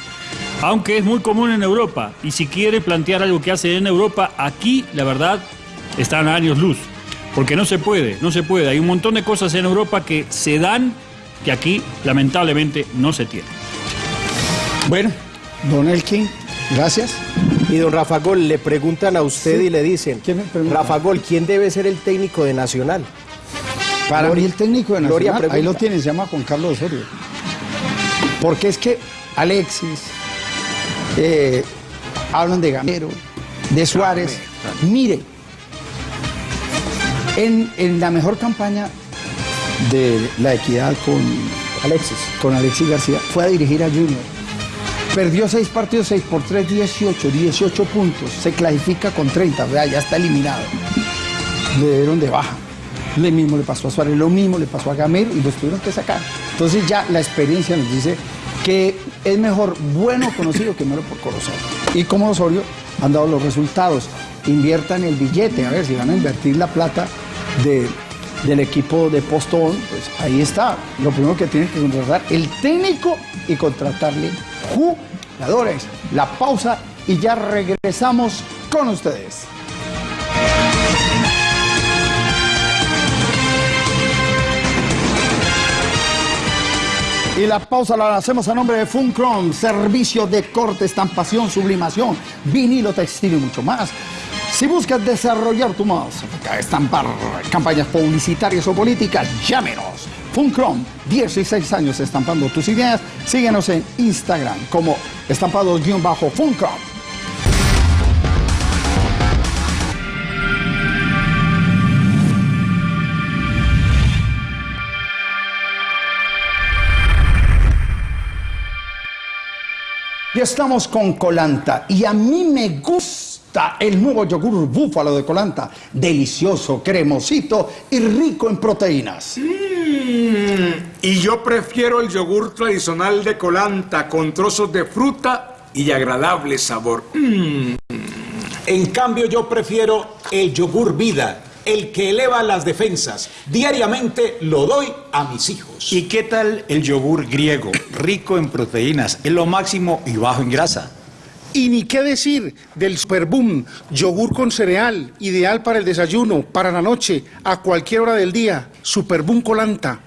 Aunque es muy común en Europa. Y si quiere plantear algo que hace en Europa, aquí la verdad están a años luz. Porque no se puede, no se puede. Hay un montón de cosas en Europa que se dan que aquí lamentablemente no se tienen. Bueno, don Elkin, gracias. Y don Rafa Gol, le preguntan a usted Sí. y le dicen, Rafa Gol, ¿quién debe ser el técnico de Nacional? Para Gloria- el técnico de Gloria Nacional, ahí lo pregunta. tiene, se llama Juan Carlos Osorio. Porque es que Alexis, eh, hablan de Gamero, de Suárez. Mire, en, en la mejor campaña de la equidad con Alexis, con Alexis García, fue a dirigir a Junior. Perdió seis partidos, 6 por 3, 18, 18 puntos. Se clasifica con 30, vea, ya está eliminado. Le dieron de baja. Lo mismo le pasó a Suárez, lo mismo le pasó a Gamero y los tuvieron que sacar. Entonces ya la experiencia nos dice que es mejor bueno conocido que malo por conocer. Y como Osorio han dado los resultados. Inviertan el billete, a ver si van a invertir la plata de- del equipo de Postón, pues ahí está. Lo primero que tienen que contratar el técnico y contratarle jugadores. La pausa y ya regresamos con ustedes. Y la pausa la hacemos a nombre de Funcron, servicio de corte, estampación, sublimación, vinilo textil y mucho más. Si buscas desarrollar tu marca, estampar campañas publicitarias o políticas, llámenos. Funcron, 16 años estampando tus ideas. Síguenos en Instagram como estampados-funcron. Y estamos con Colanta. Y a mí me gusta el nuevo yogur búfalo de Colanta. Delicioso, cremosito y rico en proteínas. Y yo prefiero el yogur tradicional de Colanta con trozos de fruta y agradable sabor. Mm. En cambio, yo prefiero el yogur vida, el que eleva las defensas. Diariamente lo doy a mis hijos. ¿Y qué tal el yogur griego? Rico en proteínas, es lo máximo y bajo en grasa. Y ni qué decir del Superboom, yogur con cereal, ideal para el desayuno, para la noche, a cualquier hora del día. Superboom Colanta.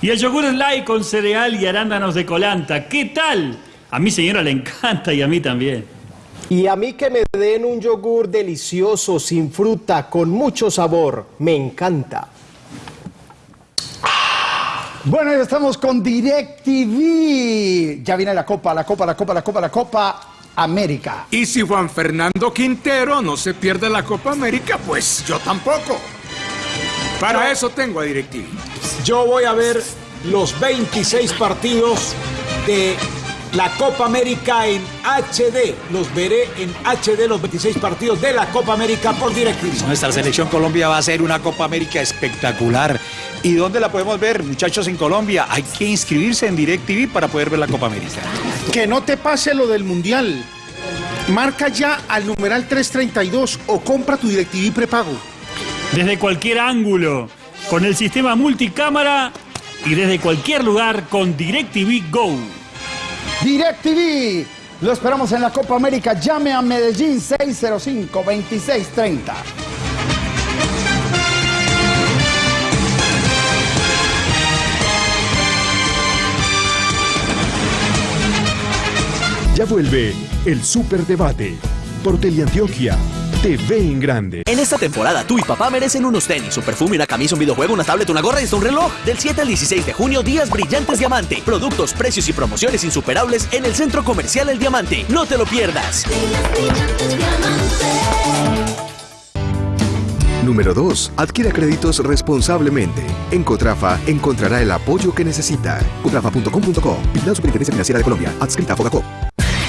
Y el yogur light con cereal y arándanos de colanta. ¿Qué tal? A mi señora le encanta y a mí también. Y a mí que me den un yogur delicioso, sin fruta, con mucho sabor. Me encanta. Bueno, ya estamos con DirecTV. Ya viene la Copa, la Copa, la Copa, la Copa, la Copa América. Y si Juan Fernando Quintero no se pierde la Copa América, pues yo tampoco. Para eso tengo a DirecTV. Yo voy a ver los 26 partidos de la Copa América en HD. Los veré en HD, los 26 partidos de la Copa América por DirecTV. Nuestra selección Colombia va a hacer una Copa América espectacular. ¿Y dónde la podemos ver, muchachos, en Colombia? Hay que inscribirse en DirecTV para poder ver la Copa América. Que no te pase lo del Mundial. Marca ya al numeral 332 o compra tu DirecTV prepago. Desde cualquier ángulo, con el sistema multicámara y desde cualquier lugar con DirecTV Go. DirecTV. Lo esperamos en la Copa América. Llame a Medellín 605-2630. Ya vuelve el Superdebate por Teleantioquia TV en grande. En esta temporada, tú y papá merecen unos tenis, un perfume, una camisa, un videojuego, una tablet, una gorra y hasta un reloj. Del 7 al 16 de junio, días brillantes Diamante. Productos, precios y promociones insuperables en el Centro Comercial El Diamante. No te lo pierdas. Número 2. Adquiera créditos responsablemente. En Cotrafa encontrará el apoyo que necesita. Cotrafa.com.co. Vigilado Superintendencia Financiera de Colombia. Adscrita a Fogacop.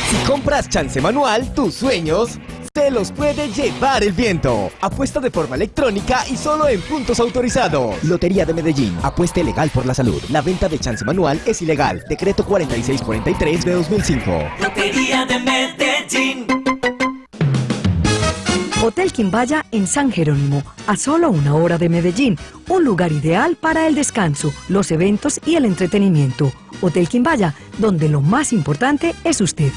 Si compras chance manual, tus sueños se los puede llevar el viento. Apuesta de forma electrónica y solo en puntos autorizados. Lotería de Medellín. Apuesta legal por la salud. La venta de chance manual es ilegal. Decreto 4643 de 2005. Lotería de Medellín. Hotel Quimbaya en San Jerónimo, a solo una hora de Medellín. Un lugar ideal para el descanso, los eventos y el entretenimiento. Hotel Quimbaya, donde lo más importante es usted.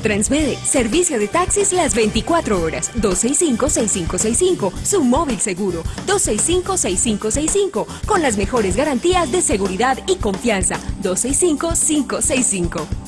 Transmede, servicio de taxis las 24 horas, 265-6565, su móvil seguro, 265-6565, con las mejores garantías de seguridad y confianza, 265-565.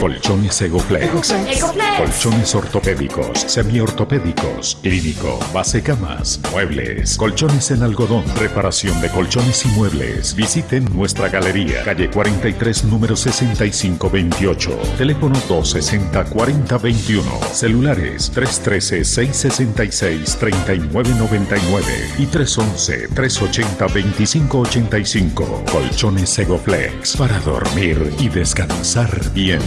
Colchones Egoflex. Egoflex. Colchones ortopédicos, semiortopédicos, clínico, base camas, muebles, colchones en algodón, reparación de colchones y muebles. Visiten nuestra galería, calle 43, número 6528. Teléfono 260-4021. Celulares 313-666-3999 y 311-380-2585. Colchones Egoflex para dormir y descansar bien.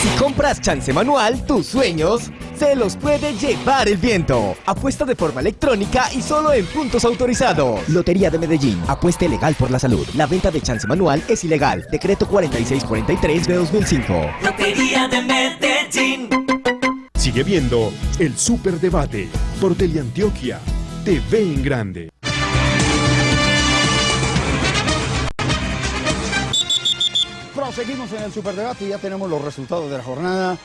Si compras chance manual, tus sueños se los puede llevar el viento. Apuesta de forma electrónica y solo en puntos autorizados. Lotería de Medellín. Apuesta legal por la salud. La venta de chance manual es ilegal. Decreto 4643 de 2005. Lotería de Medellín. Sigue viendo el Superdebate por Teleantioquia TV en grande. Proseguimos en el Superdebate y ya tenemos los resultados de la jornada.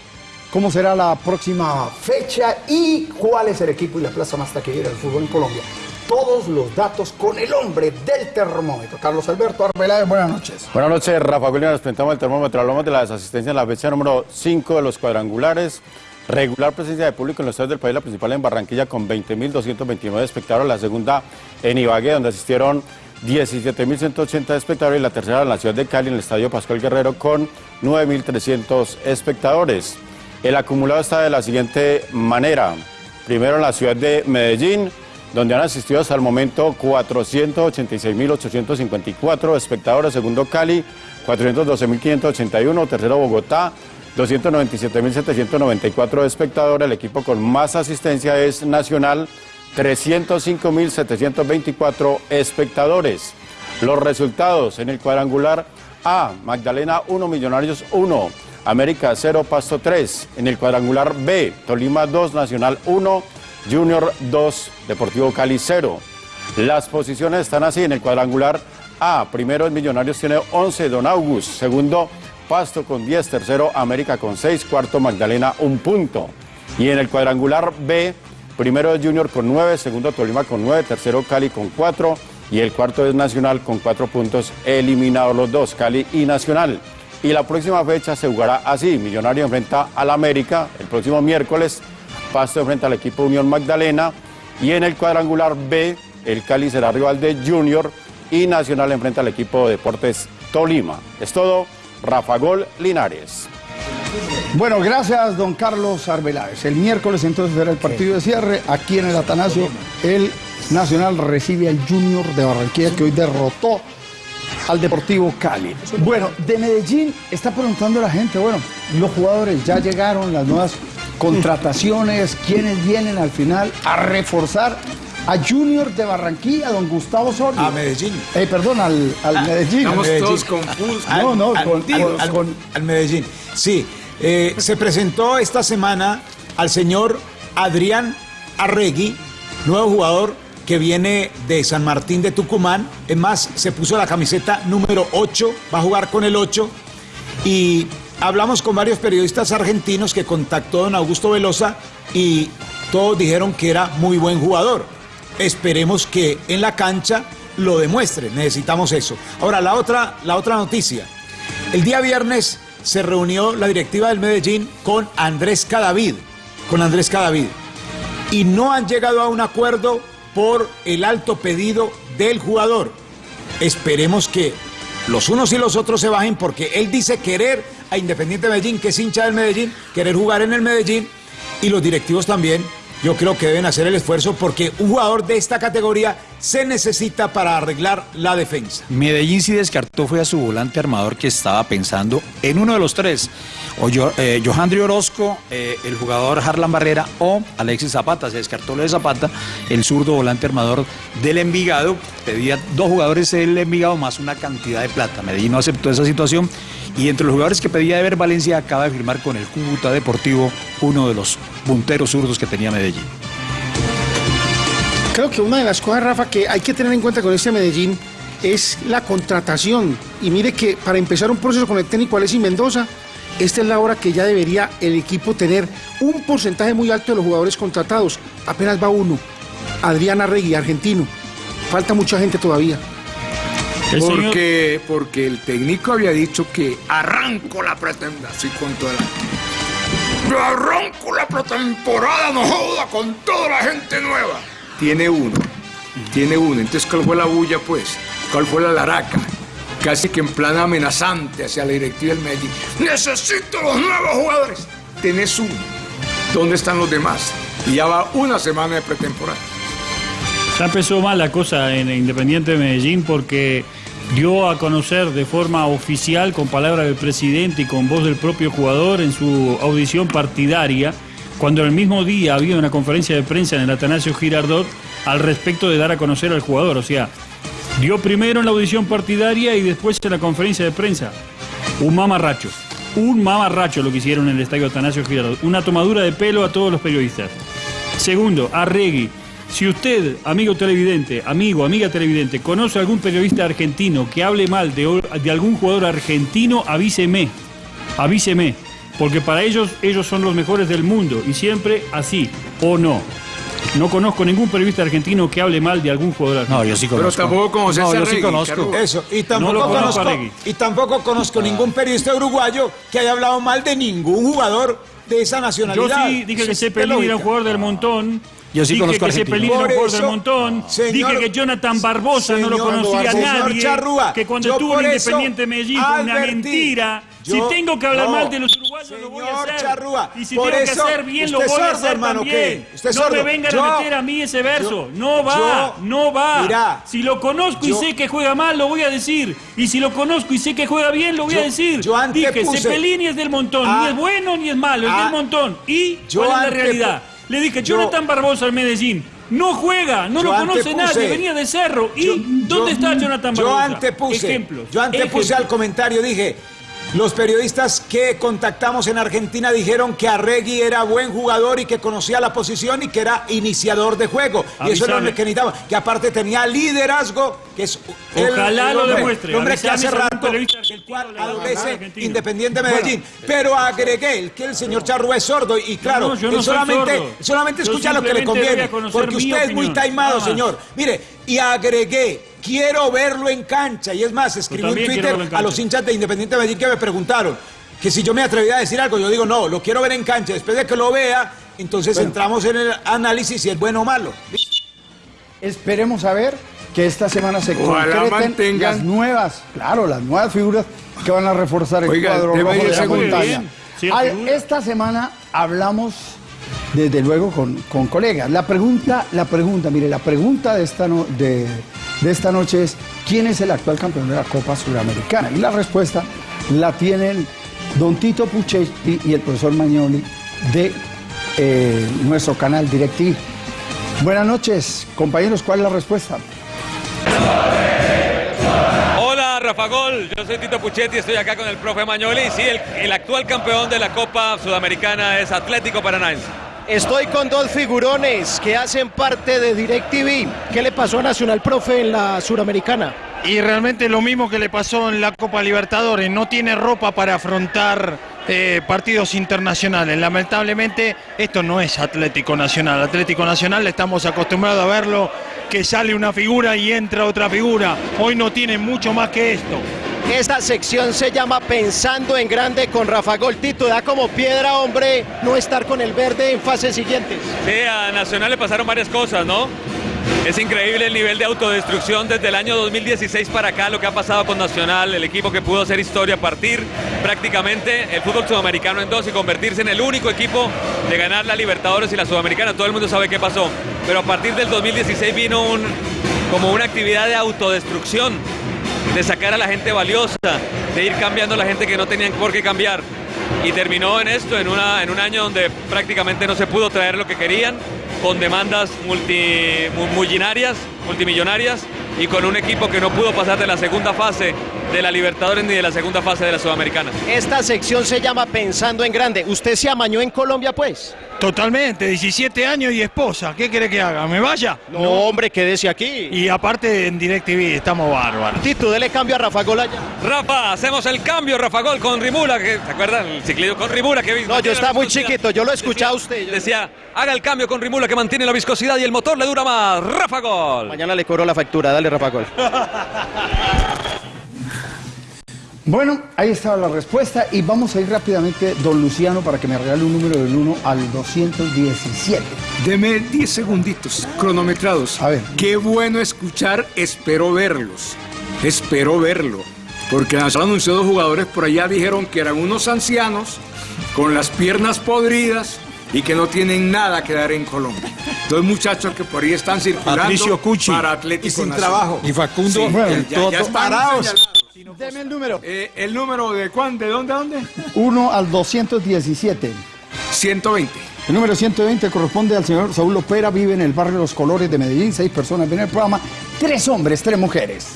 ¿Cómo será la próxima fecha y cuál es el equipo y la plaza más taquillera del fútbol en Colombia? Todos los datos con el hombre del termómetro. Carlos Alberto Arbeláez, buenas noches. Buenas noches, Rafa Julio. Nos presentamos el termómetro. Hablamos de la desasistencia en la fecha número 5 de los cuadrangulares. Regular presencia de público en los estadios del país, la principal en Barranquilla con 20.229 espectadores, la segunda en Ibagué, donde asistieron 17.180 espectadores y la tercera en la ciudad de Cali, en el Estadio Pascual Guerrero, con 9.300 espectadores. El acumulado está de la siguiente manera. Primero en la ciudad de Medellín, donde han asistido hasta el momento 486.854 espectadores. Segundo Cali, 412.581. Tercero Bogotá, 297.794 espectadores. El equipo con más asistencia es Nacional, 305.724 espectadores. Los resultados en el cuadrangular A, Magdalena 1, Millonarios 1, América 0, Pasto 3. En el cuadrangular B, Tolima 2, Nacional 1, Junior 2, Deportivo Cali 0. Las posiciones están así en el cuadrangular A. Primero el Millonarios tiene 11, Don August. Segundo, Pasto con 10. Tercero, América con 6. Cuarto, Magdalena, un punto. Y en el cuadrangular B, primero es Junior con 9, segundo Tolima con 9, tercero Cali con 4 y el cuarto es Nacional con 4 puntos, eliminados los dos, Cali y Nacional. Y la próxima fecha se jugará así, Millonario enfrenta al América el próximo miércoles, Pasto enfrenta al equipo Unión Magdalena y en el cuadrangular B, el Cali será rival de Junior y Nacional enfrenta al equipo Deportes Tolima. Es todo, Rafa Gol Linares. Bueno, gracias, don Carlos Arbeláez. El miércoles entonces será el partido de cierre. Aquí en el Atanasio, el Nacional recibe al Junior de Barranquilla que hoy derrotó al Deportivo Cali. Bueno, de Medellín está preguntando la gente, bueno, los jugadores ya llegaron, las nuevas contrataciones, quiénes vienen al final a reforzar a Junior de Barranquilla, don Gustavo Osorio. A Medellín. Eh, perdón, al, al Medellín. Estamos Medellín. todos confusos. No, no, Al- con, al- con- al- con- al Medellín. Sí, eh, se presentó esta semana al señor Adrián Arregui, nuevo jugador que viene de San Martín de Tucumán. Es más, se puso la camiseta número 8, va a jugar con el 8. Y hablamos con varios periodistas argentinos que contactó don Augusto Velosa y todos dijeron que era muy buen jugador. Esperemos que en la cancha lo demuestre, necesitamos eso. Ahora, la otra, la otra noticia. El día viernes se reunió la directiva del Medellín con Andrés Cadavid, con Andrés Cadavid, y no han llegado a un acuerdo por el alto pedido del jugador. Esperemos que los unos y los otros se bajen porque él dice querer a Independiente Medellín, que es hincha del Medellín, querer jugar en el Medellín y los directivos también. Yo creo que deben hacer el esfuerzo porque un jugador de esta categoría se necesita para arreglar la defensa. Medellín sí descartó fue a su volante armador que estaba pensando en uno de los tres, o Yo- eh, Orozco, eh, el jugador Harlan Barrera o Alexis Zapata. Se descartó lo de Zapata, el zurdo volante armador del Envigado. Pedía dos jugadores del Envigado más una cantidad de plata. Medellín no aceptó esa situación y entre los jugadores que pedía de ver Valencia acaba de firmar con el Cúcuta Deportivo uno de los punteros zurdos que tenía Medellín. Creo que una de las cosas, Rafa, que hay que tener en cuenta con este Medellín es la contratación. Y mire que para empezar un proceso con el técnico Alexis Mendoza, esta es la hora que ya debería el equipo tener un porcentaje muy alto de los jugadores contratados. Apenas va uno, Adrián Arregui, argentino. Falta mucha gente todavía. Porque, porque el técnico había dicho que arranco la pretemporada, así con toda la... Yo arranco la pretemporada, no joda, con toda la gente nueva. Tiene uno, tiene uno. Entonces, ¿cuál fue la bulla, pues? ¿Cuál fue la laraca? Casi que en plan amenazante hacia la directiva del Medellín. Necesito los nuevos jugadores. Tenés uno. ¿Dónde están los demás? Y ya va una semana de pretemporada. Ya empezó mal la cosa en Independiente de Medellín porque dio a conocer de forma oficial, con palabras del presidente y con voz del propio jugador en su audición partidaria, cuando el mismo día había una conferencia de prensa en el Atanasio Girardot al respecto de dar a conocer al jugador. O sea, dio primero en la audición partidaria y después en la conferencia de prensa. Un mamarracho. Un mamarracho lo que hicieron en el estadio Atanasio Girardot. Una tomadura de pelo a todos los periodistas. Segundo, Arregui. Si usted, amigo televidente, amigo, amiga televidente, conoce a algún periodista argentino que hable mal de, de algún jugador argentino, avíseme. Avíseme. Porque para ellos, ellos son los mejores del mundo. Y siempre así, o no. No conozco ningún periodista argentino que hable mal de algún jugador argentino. No, yo sí Pero conozco. tampoco conoces No, yo sí Regui, conozco. Eso, y tampoco lo conozco conozco, a Regui. y tampoco conozco ningún periodista uruguayo que haya hablado mal de ningún jugador de esa Yo nacionalidad. sí dije que Cepelini era un jugador del montón. Yo sí dije conozco que. Cepelini era un Por jugador del montón. señor- dije que Jonathan Barbosa no lo conocía nadie. Charrúa, que cuando estuvo en Independiente Medellín fue una mentira. Yo- si tengo que hablar no. mal de los uruguayos, lo voy a hacer. Charrúa, y si tengo que hacer bien, lo voy a hacer hermano, también. no me vengan Yo- a meter a mí ese verso. yo- no va, yo- no va. Mirá, si lo conozco yo- y sé que juega mal, lo voy a decir. Y si lo conozco y sé que juega bien, lo voy Yo- a decir. yo Dije, antepuse- Cepelini es del montón. Ah. ni es bueno ni es malo, es Ah. del montón. ¿Y Yo cuál es la realidad? Le dije, yo- Jonathan Barbosa al Medellín. No juega, no Yo lo conoce nadie, venía de Cerro. ¿Y Yo- dónde yo- está Jonathan Yo Barbosa? antepuse, Ejemplos. yo antepuse ejemplos. al comentario, dije, Los periodistas que contactamos en Argentina dijeron que Arregui era buen jugador y que conocía la posición y que era iniciador de juego. Y eso es lo que necesitaba. Que aparte tenía liderazgo, que es el- Ojalá el lo hombre- demuestre. el hombre que hace rato le da adolece. Independiente Medellín. Pero agregué que el señor Charrúa es sordo y claro, No, él solamente, sordo. solamente escucha lo que le conviene. Porque usted es muy taimado, señor. Mire, y agregué, quiero verlo en cancha. Y es más, escribí quiero Twitter en a los hinchas de Independiente Medellín que me preguntaron que si yo me atrevía a decir algo. Yo digo, no, lo quiero ver en cancha. Después de que lo vea, entonces Bueno. entramos en el análisis si es bueno o malo. Esperemos a ver que esta semana se Ojalá concreten mantengan- las nuevas, claro, las nuevas figuras que van a reforzar el Oiga, cuadro rojo de la montaña. Sí, esta semana hablamos desde luego con, con colegas. La pregunta, la pregunta, mire, la pregunta de esta, no- de, de esta noche es ¿quién es el actual campeón de la Copa Sudamericana? Y la respuesta la tienen don Tito Puchetti y el profesor Magnoli de eh, nuestro canal DirecTV. Buenas noches, compañeros, ¿cuál es la respuesta? Rafa Gol, yo soy Tito Puchetti, estoy acá con el profe Mañoli. Sí, el, el actual campeón de la Copa Sudamericana es Atlético Paranaense. Estoy con dos figurones que hacen parte de DirecTV. ¿Qué le pasó a Nacional Profe en la Suramericana? Y realmente lo mismo que le pasó en la Copa Libertadores, no tiene ropa para afrontar eh, partidos internacionales. Lamentablemente esto no es Atlético Nacional. Atlético Nacional estamos acostumbrados a verlo que sale una figura y entra otra figura. Hoy no tiene mucho más que esto. Esta sección se llama Pensando en Grande con Rafa Gol. Tito, da como piedra, hombre, no estar con el verde en fases siguientes. Sí, a Nacional le pasaron varias cosas, ¿no? Es increíble el nivel de autodestrucción desde el año 2016 para acá, lo que ha pasado con Nacional, el equipo que pudo hacer historia, partir prácticamente el fútbol sudamericano en dos y convertirse en el único equipo de ganar la Libertadores y la Sudamericana. Todo el mundo sabe qué pasó. Pero a partir del 2016 vino un, como una actividad de autodestrucción, de sacar a la gente valiosa, de ir cambiando a la gente que no tenían por qué cambiar. Y terminó en esto, en, una, en un año donde prácticamente no se pudo traer lo que querían, con demandas multi, multimillonarias, y con un equipo que no pudo pasar de la segunda fase de la Libertadores ni de la segunda fase de la Sudamericana. Esta sección se llama Pensando en Grande. ¿Usted se amañó en Colombia, pues? Totalmente, 17 años y esposa. ¿Qué quiere que haga? ¿Me vaya? No, hombre, quédese aquí. Y aparte en DirecTV estamos bárbaros. Tito, dele cambio a Rafa Gol allá. Rafa, hacemos el cambio, Rafa Gol con Rimula, que, ¿se acuerdan? El ciclismo con Rimula que No, yo estaba muy chiquito, yo lo escuchaba a usted. Decía, haga el cambio con Rimula que mantiene la viscosidad y el motor le dura más. Rafa Gol. Mañana le cobro la factura, dale Rafa Gol. Bueno, ahí estaba la respuesta y vamos a ir rápidamente, don Luciano, para que me regale un número del 1 al 217. Deme 10 segunditos cronometrados. A ver. Qué bueno escuchar, espero verlos. Espero verlo. Porque Nacional anunció dos jugadores por allá, dijeron que eran unos ancianos con las piernas podridas y que no tienen nada que dar en Colombia. Dos muchachos que por ahí están circulando Patricio Cuchi. para Atlético Y sin Nacional. trabajo. Y Facundo, Sí, el ya- ya Toto. están Parados. Deme el número. Eh, ¿El número de cuán? ¿De dónde a dónde? 1 al 217. 120. El número 120 corresponde al señor Saúl Opera, vive en el barrio Los Colores de Medellín, seis personas ven el programa, tres hombres, tres mujeres.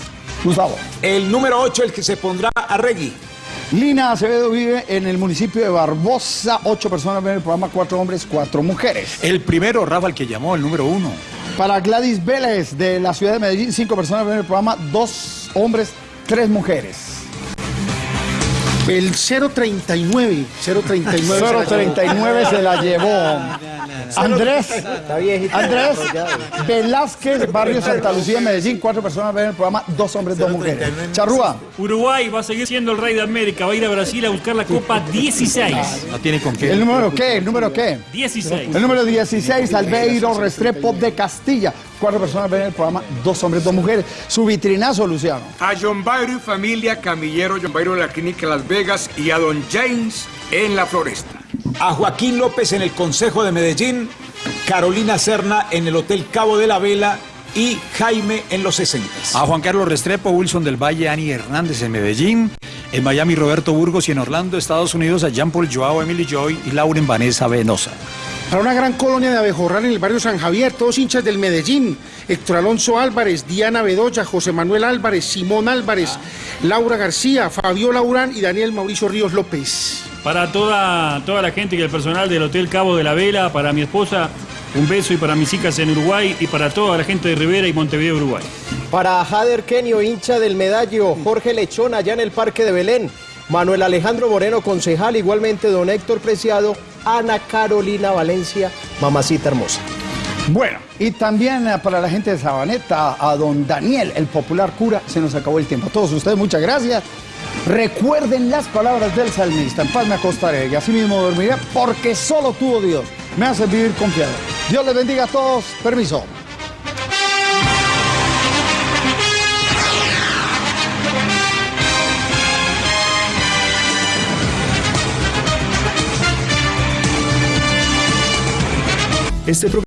Gustavo. El número 8, el que se pondrá a Regui. Lina Acevedo vive en el municipio de Barbosa, ocho personas ven el programa, cuatro hombres, cuatro mujeres. El primero, Rafa, el que llamó, el número uno. Para Gladys Vélez de la ciudad de Medellín, cinco personas ven el programa, dos hombres, tres mujeres. El 039, 039. 039 se la llevó. Andrés, Andrés Velázquez, barrio Santa Lucía, Medellín, cuatro personas ven el programa, dos hombres, dos mujeres. Charrúa, Uruguay va a seguir siendo el rey de América, va a ir a Brasil a buscar la Copa 16. No tiene con qué. ¿el número qué? ¿El número qué? 16. El número 16, Albeiro Restrepo de Castilla. Cuatro personas ven el programa, dos hombres, dos mujeres. Su vitrinazo, Luciano. A John Byro y familia, Camillero, John Byro de la Clínica Las Vegas y a Don James en la Floresta. A Joaquín López en el Consejo de Medellín, Carolina Serna en el Hotel Cabo de la Vela y Jaime en los 60. A Juan Carlos Restrepo, Wilson del Valle, Ani Hernández en Medellín. En Miami, Roberto Burgos y en Orlando, Estados Unidos, a Jean Paul Joao, Emily Joy y Lauren Vanessa Venosa. Para una gran colonia de abejorral en el barrio San Javier, todos hinchas del Medellín. Héctor Alonso Álvarez, Diana Bedoya, José Manuel Álvarez, Simón Álvarez, Laura García, Fabiola Urán y Daniel Mauricio Ríos López. Para toda, toda la gente y el personal del Hotel Cabo de la Vela, para mi esposa, un beso y para mis hijas en Uruguay y para toda la gente de Rivera y Montevideo, Uruguay. Para Jader Kenio, hincha del medallo, Jorge Lechón allá en el Parque de Belén, Manuel Alejandro Moreno, concejal, igualmente don Héctor Preciado, Ana Carolina Valencia, mamacita hermosa. Bueno, y también eh, para la gente de Sabaneta, a don Daniel, el popular cura, se nos acabó el tiempo. A todos ustedes, muchas gracias. Recuerden las palabras del salmista, en paz me acostaré y así mismo dormiré, porque solo tú, oh Dios, me haces vivir confiado. Dios les bendiga a todos. Permiso. Este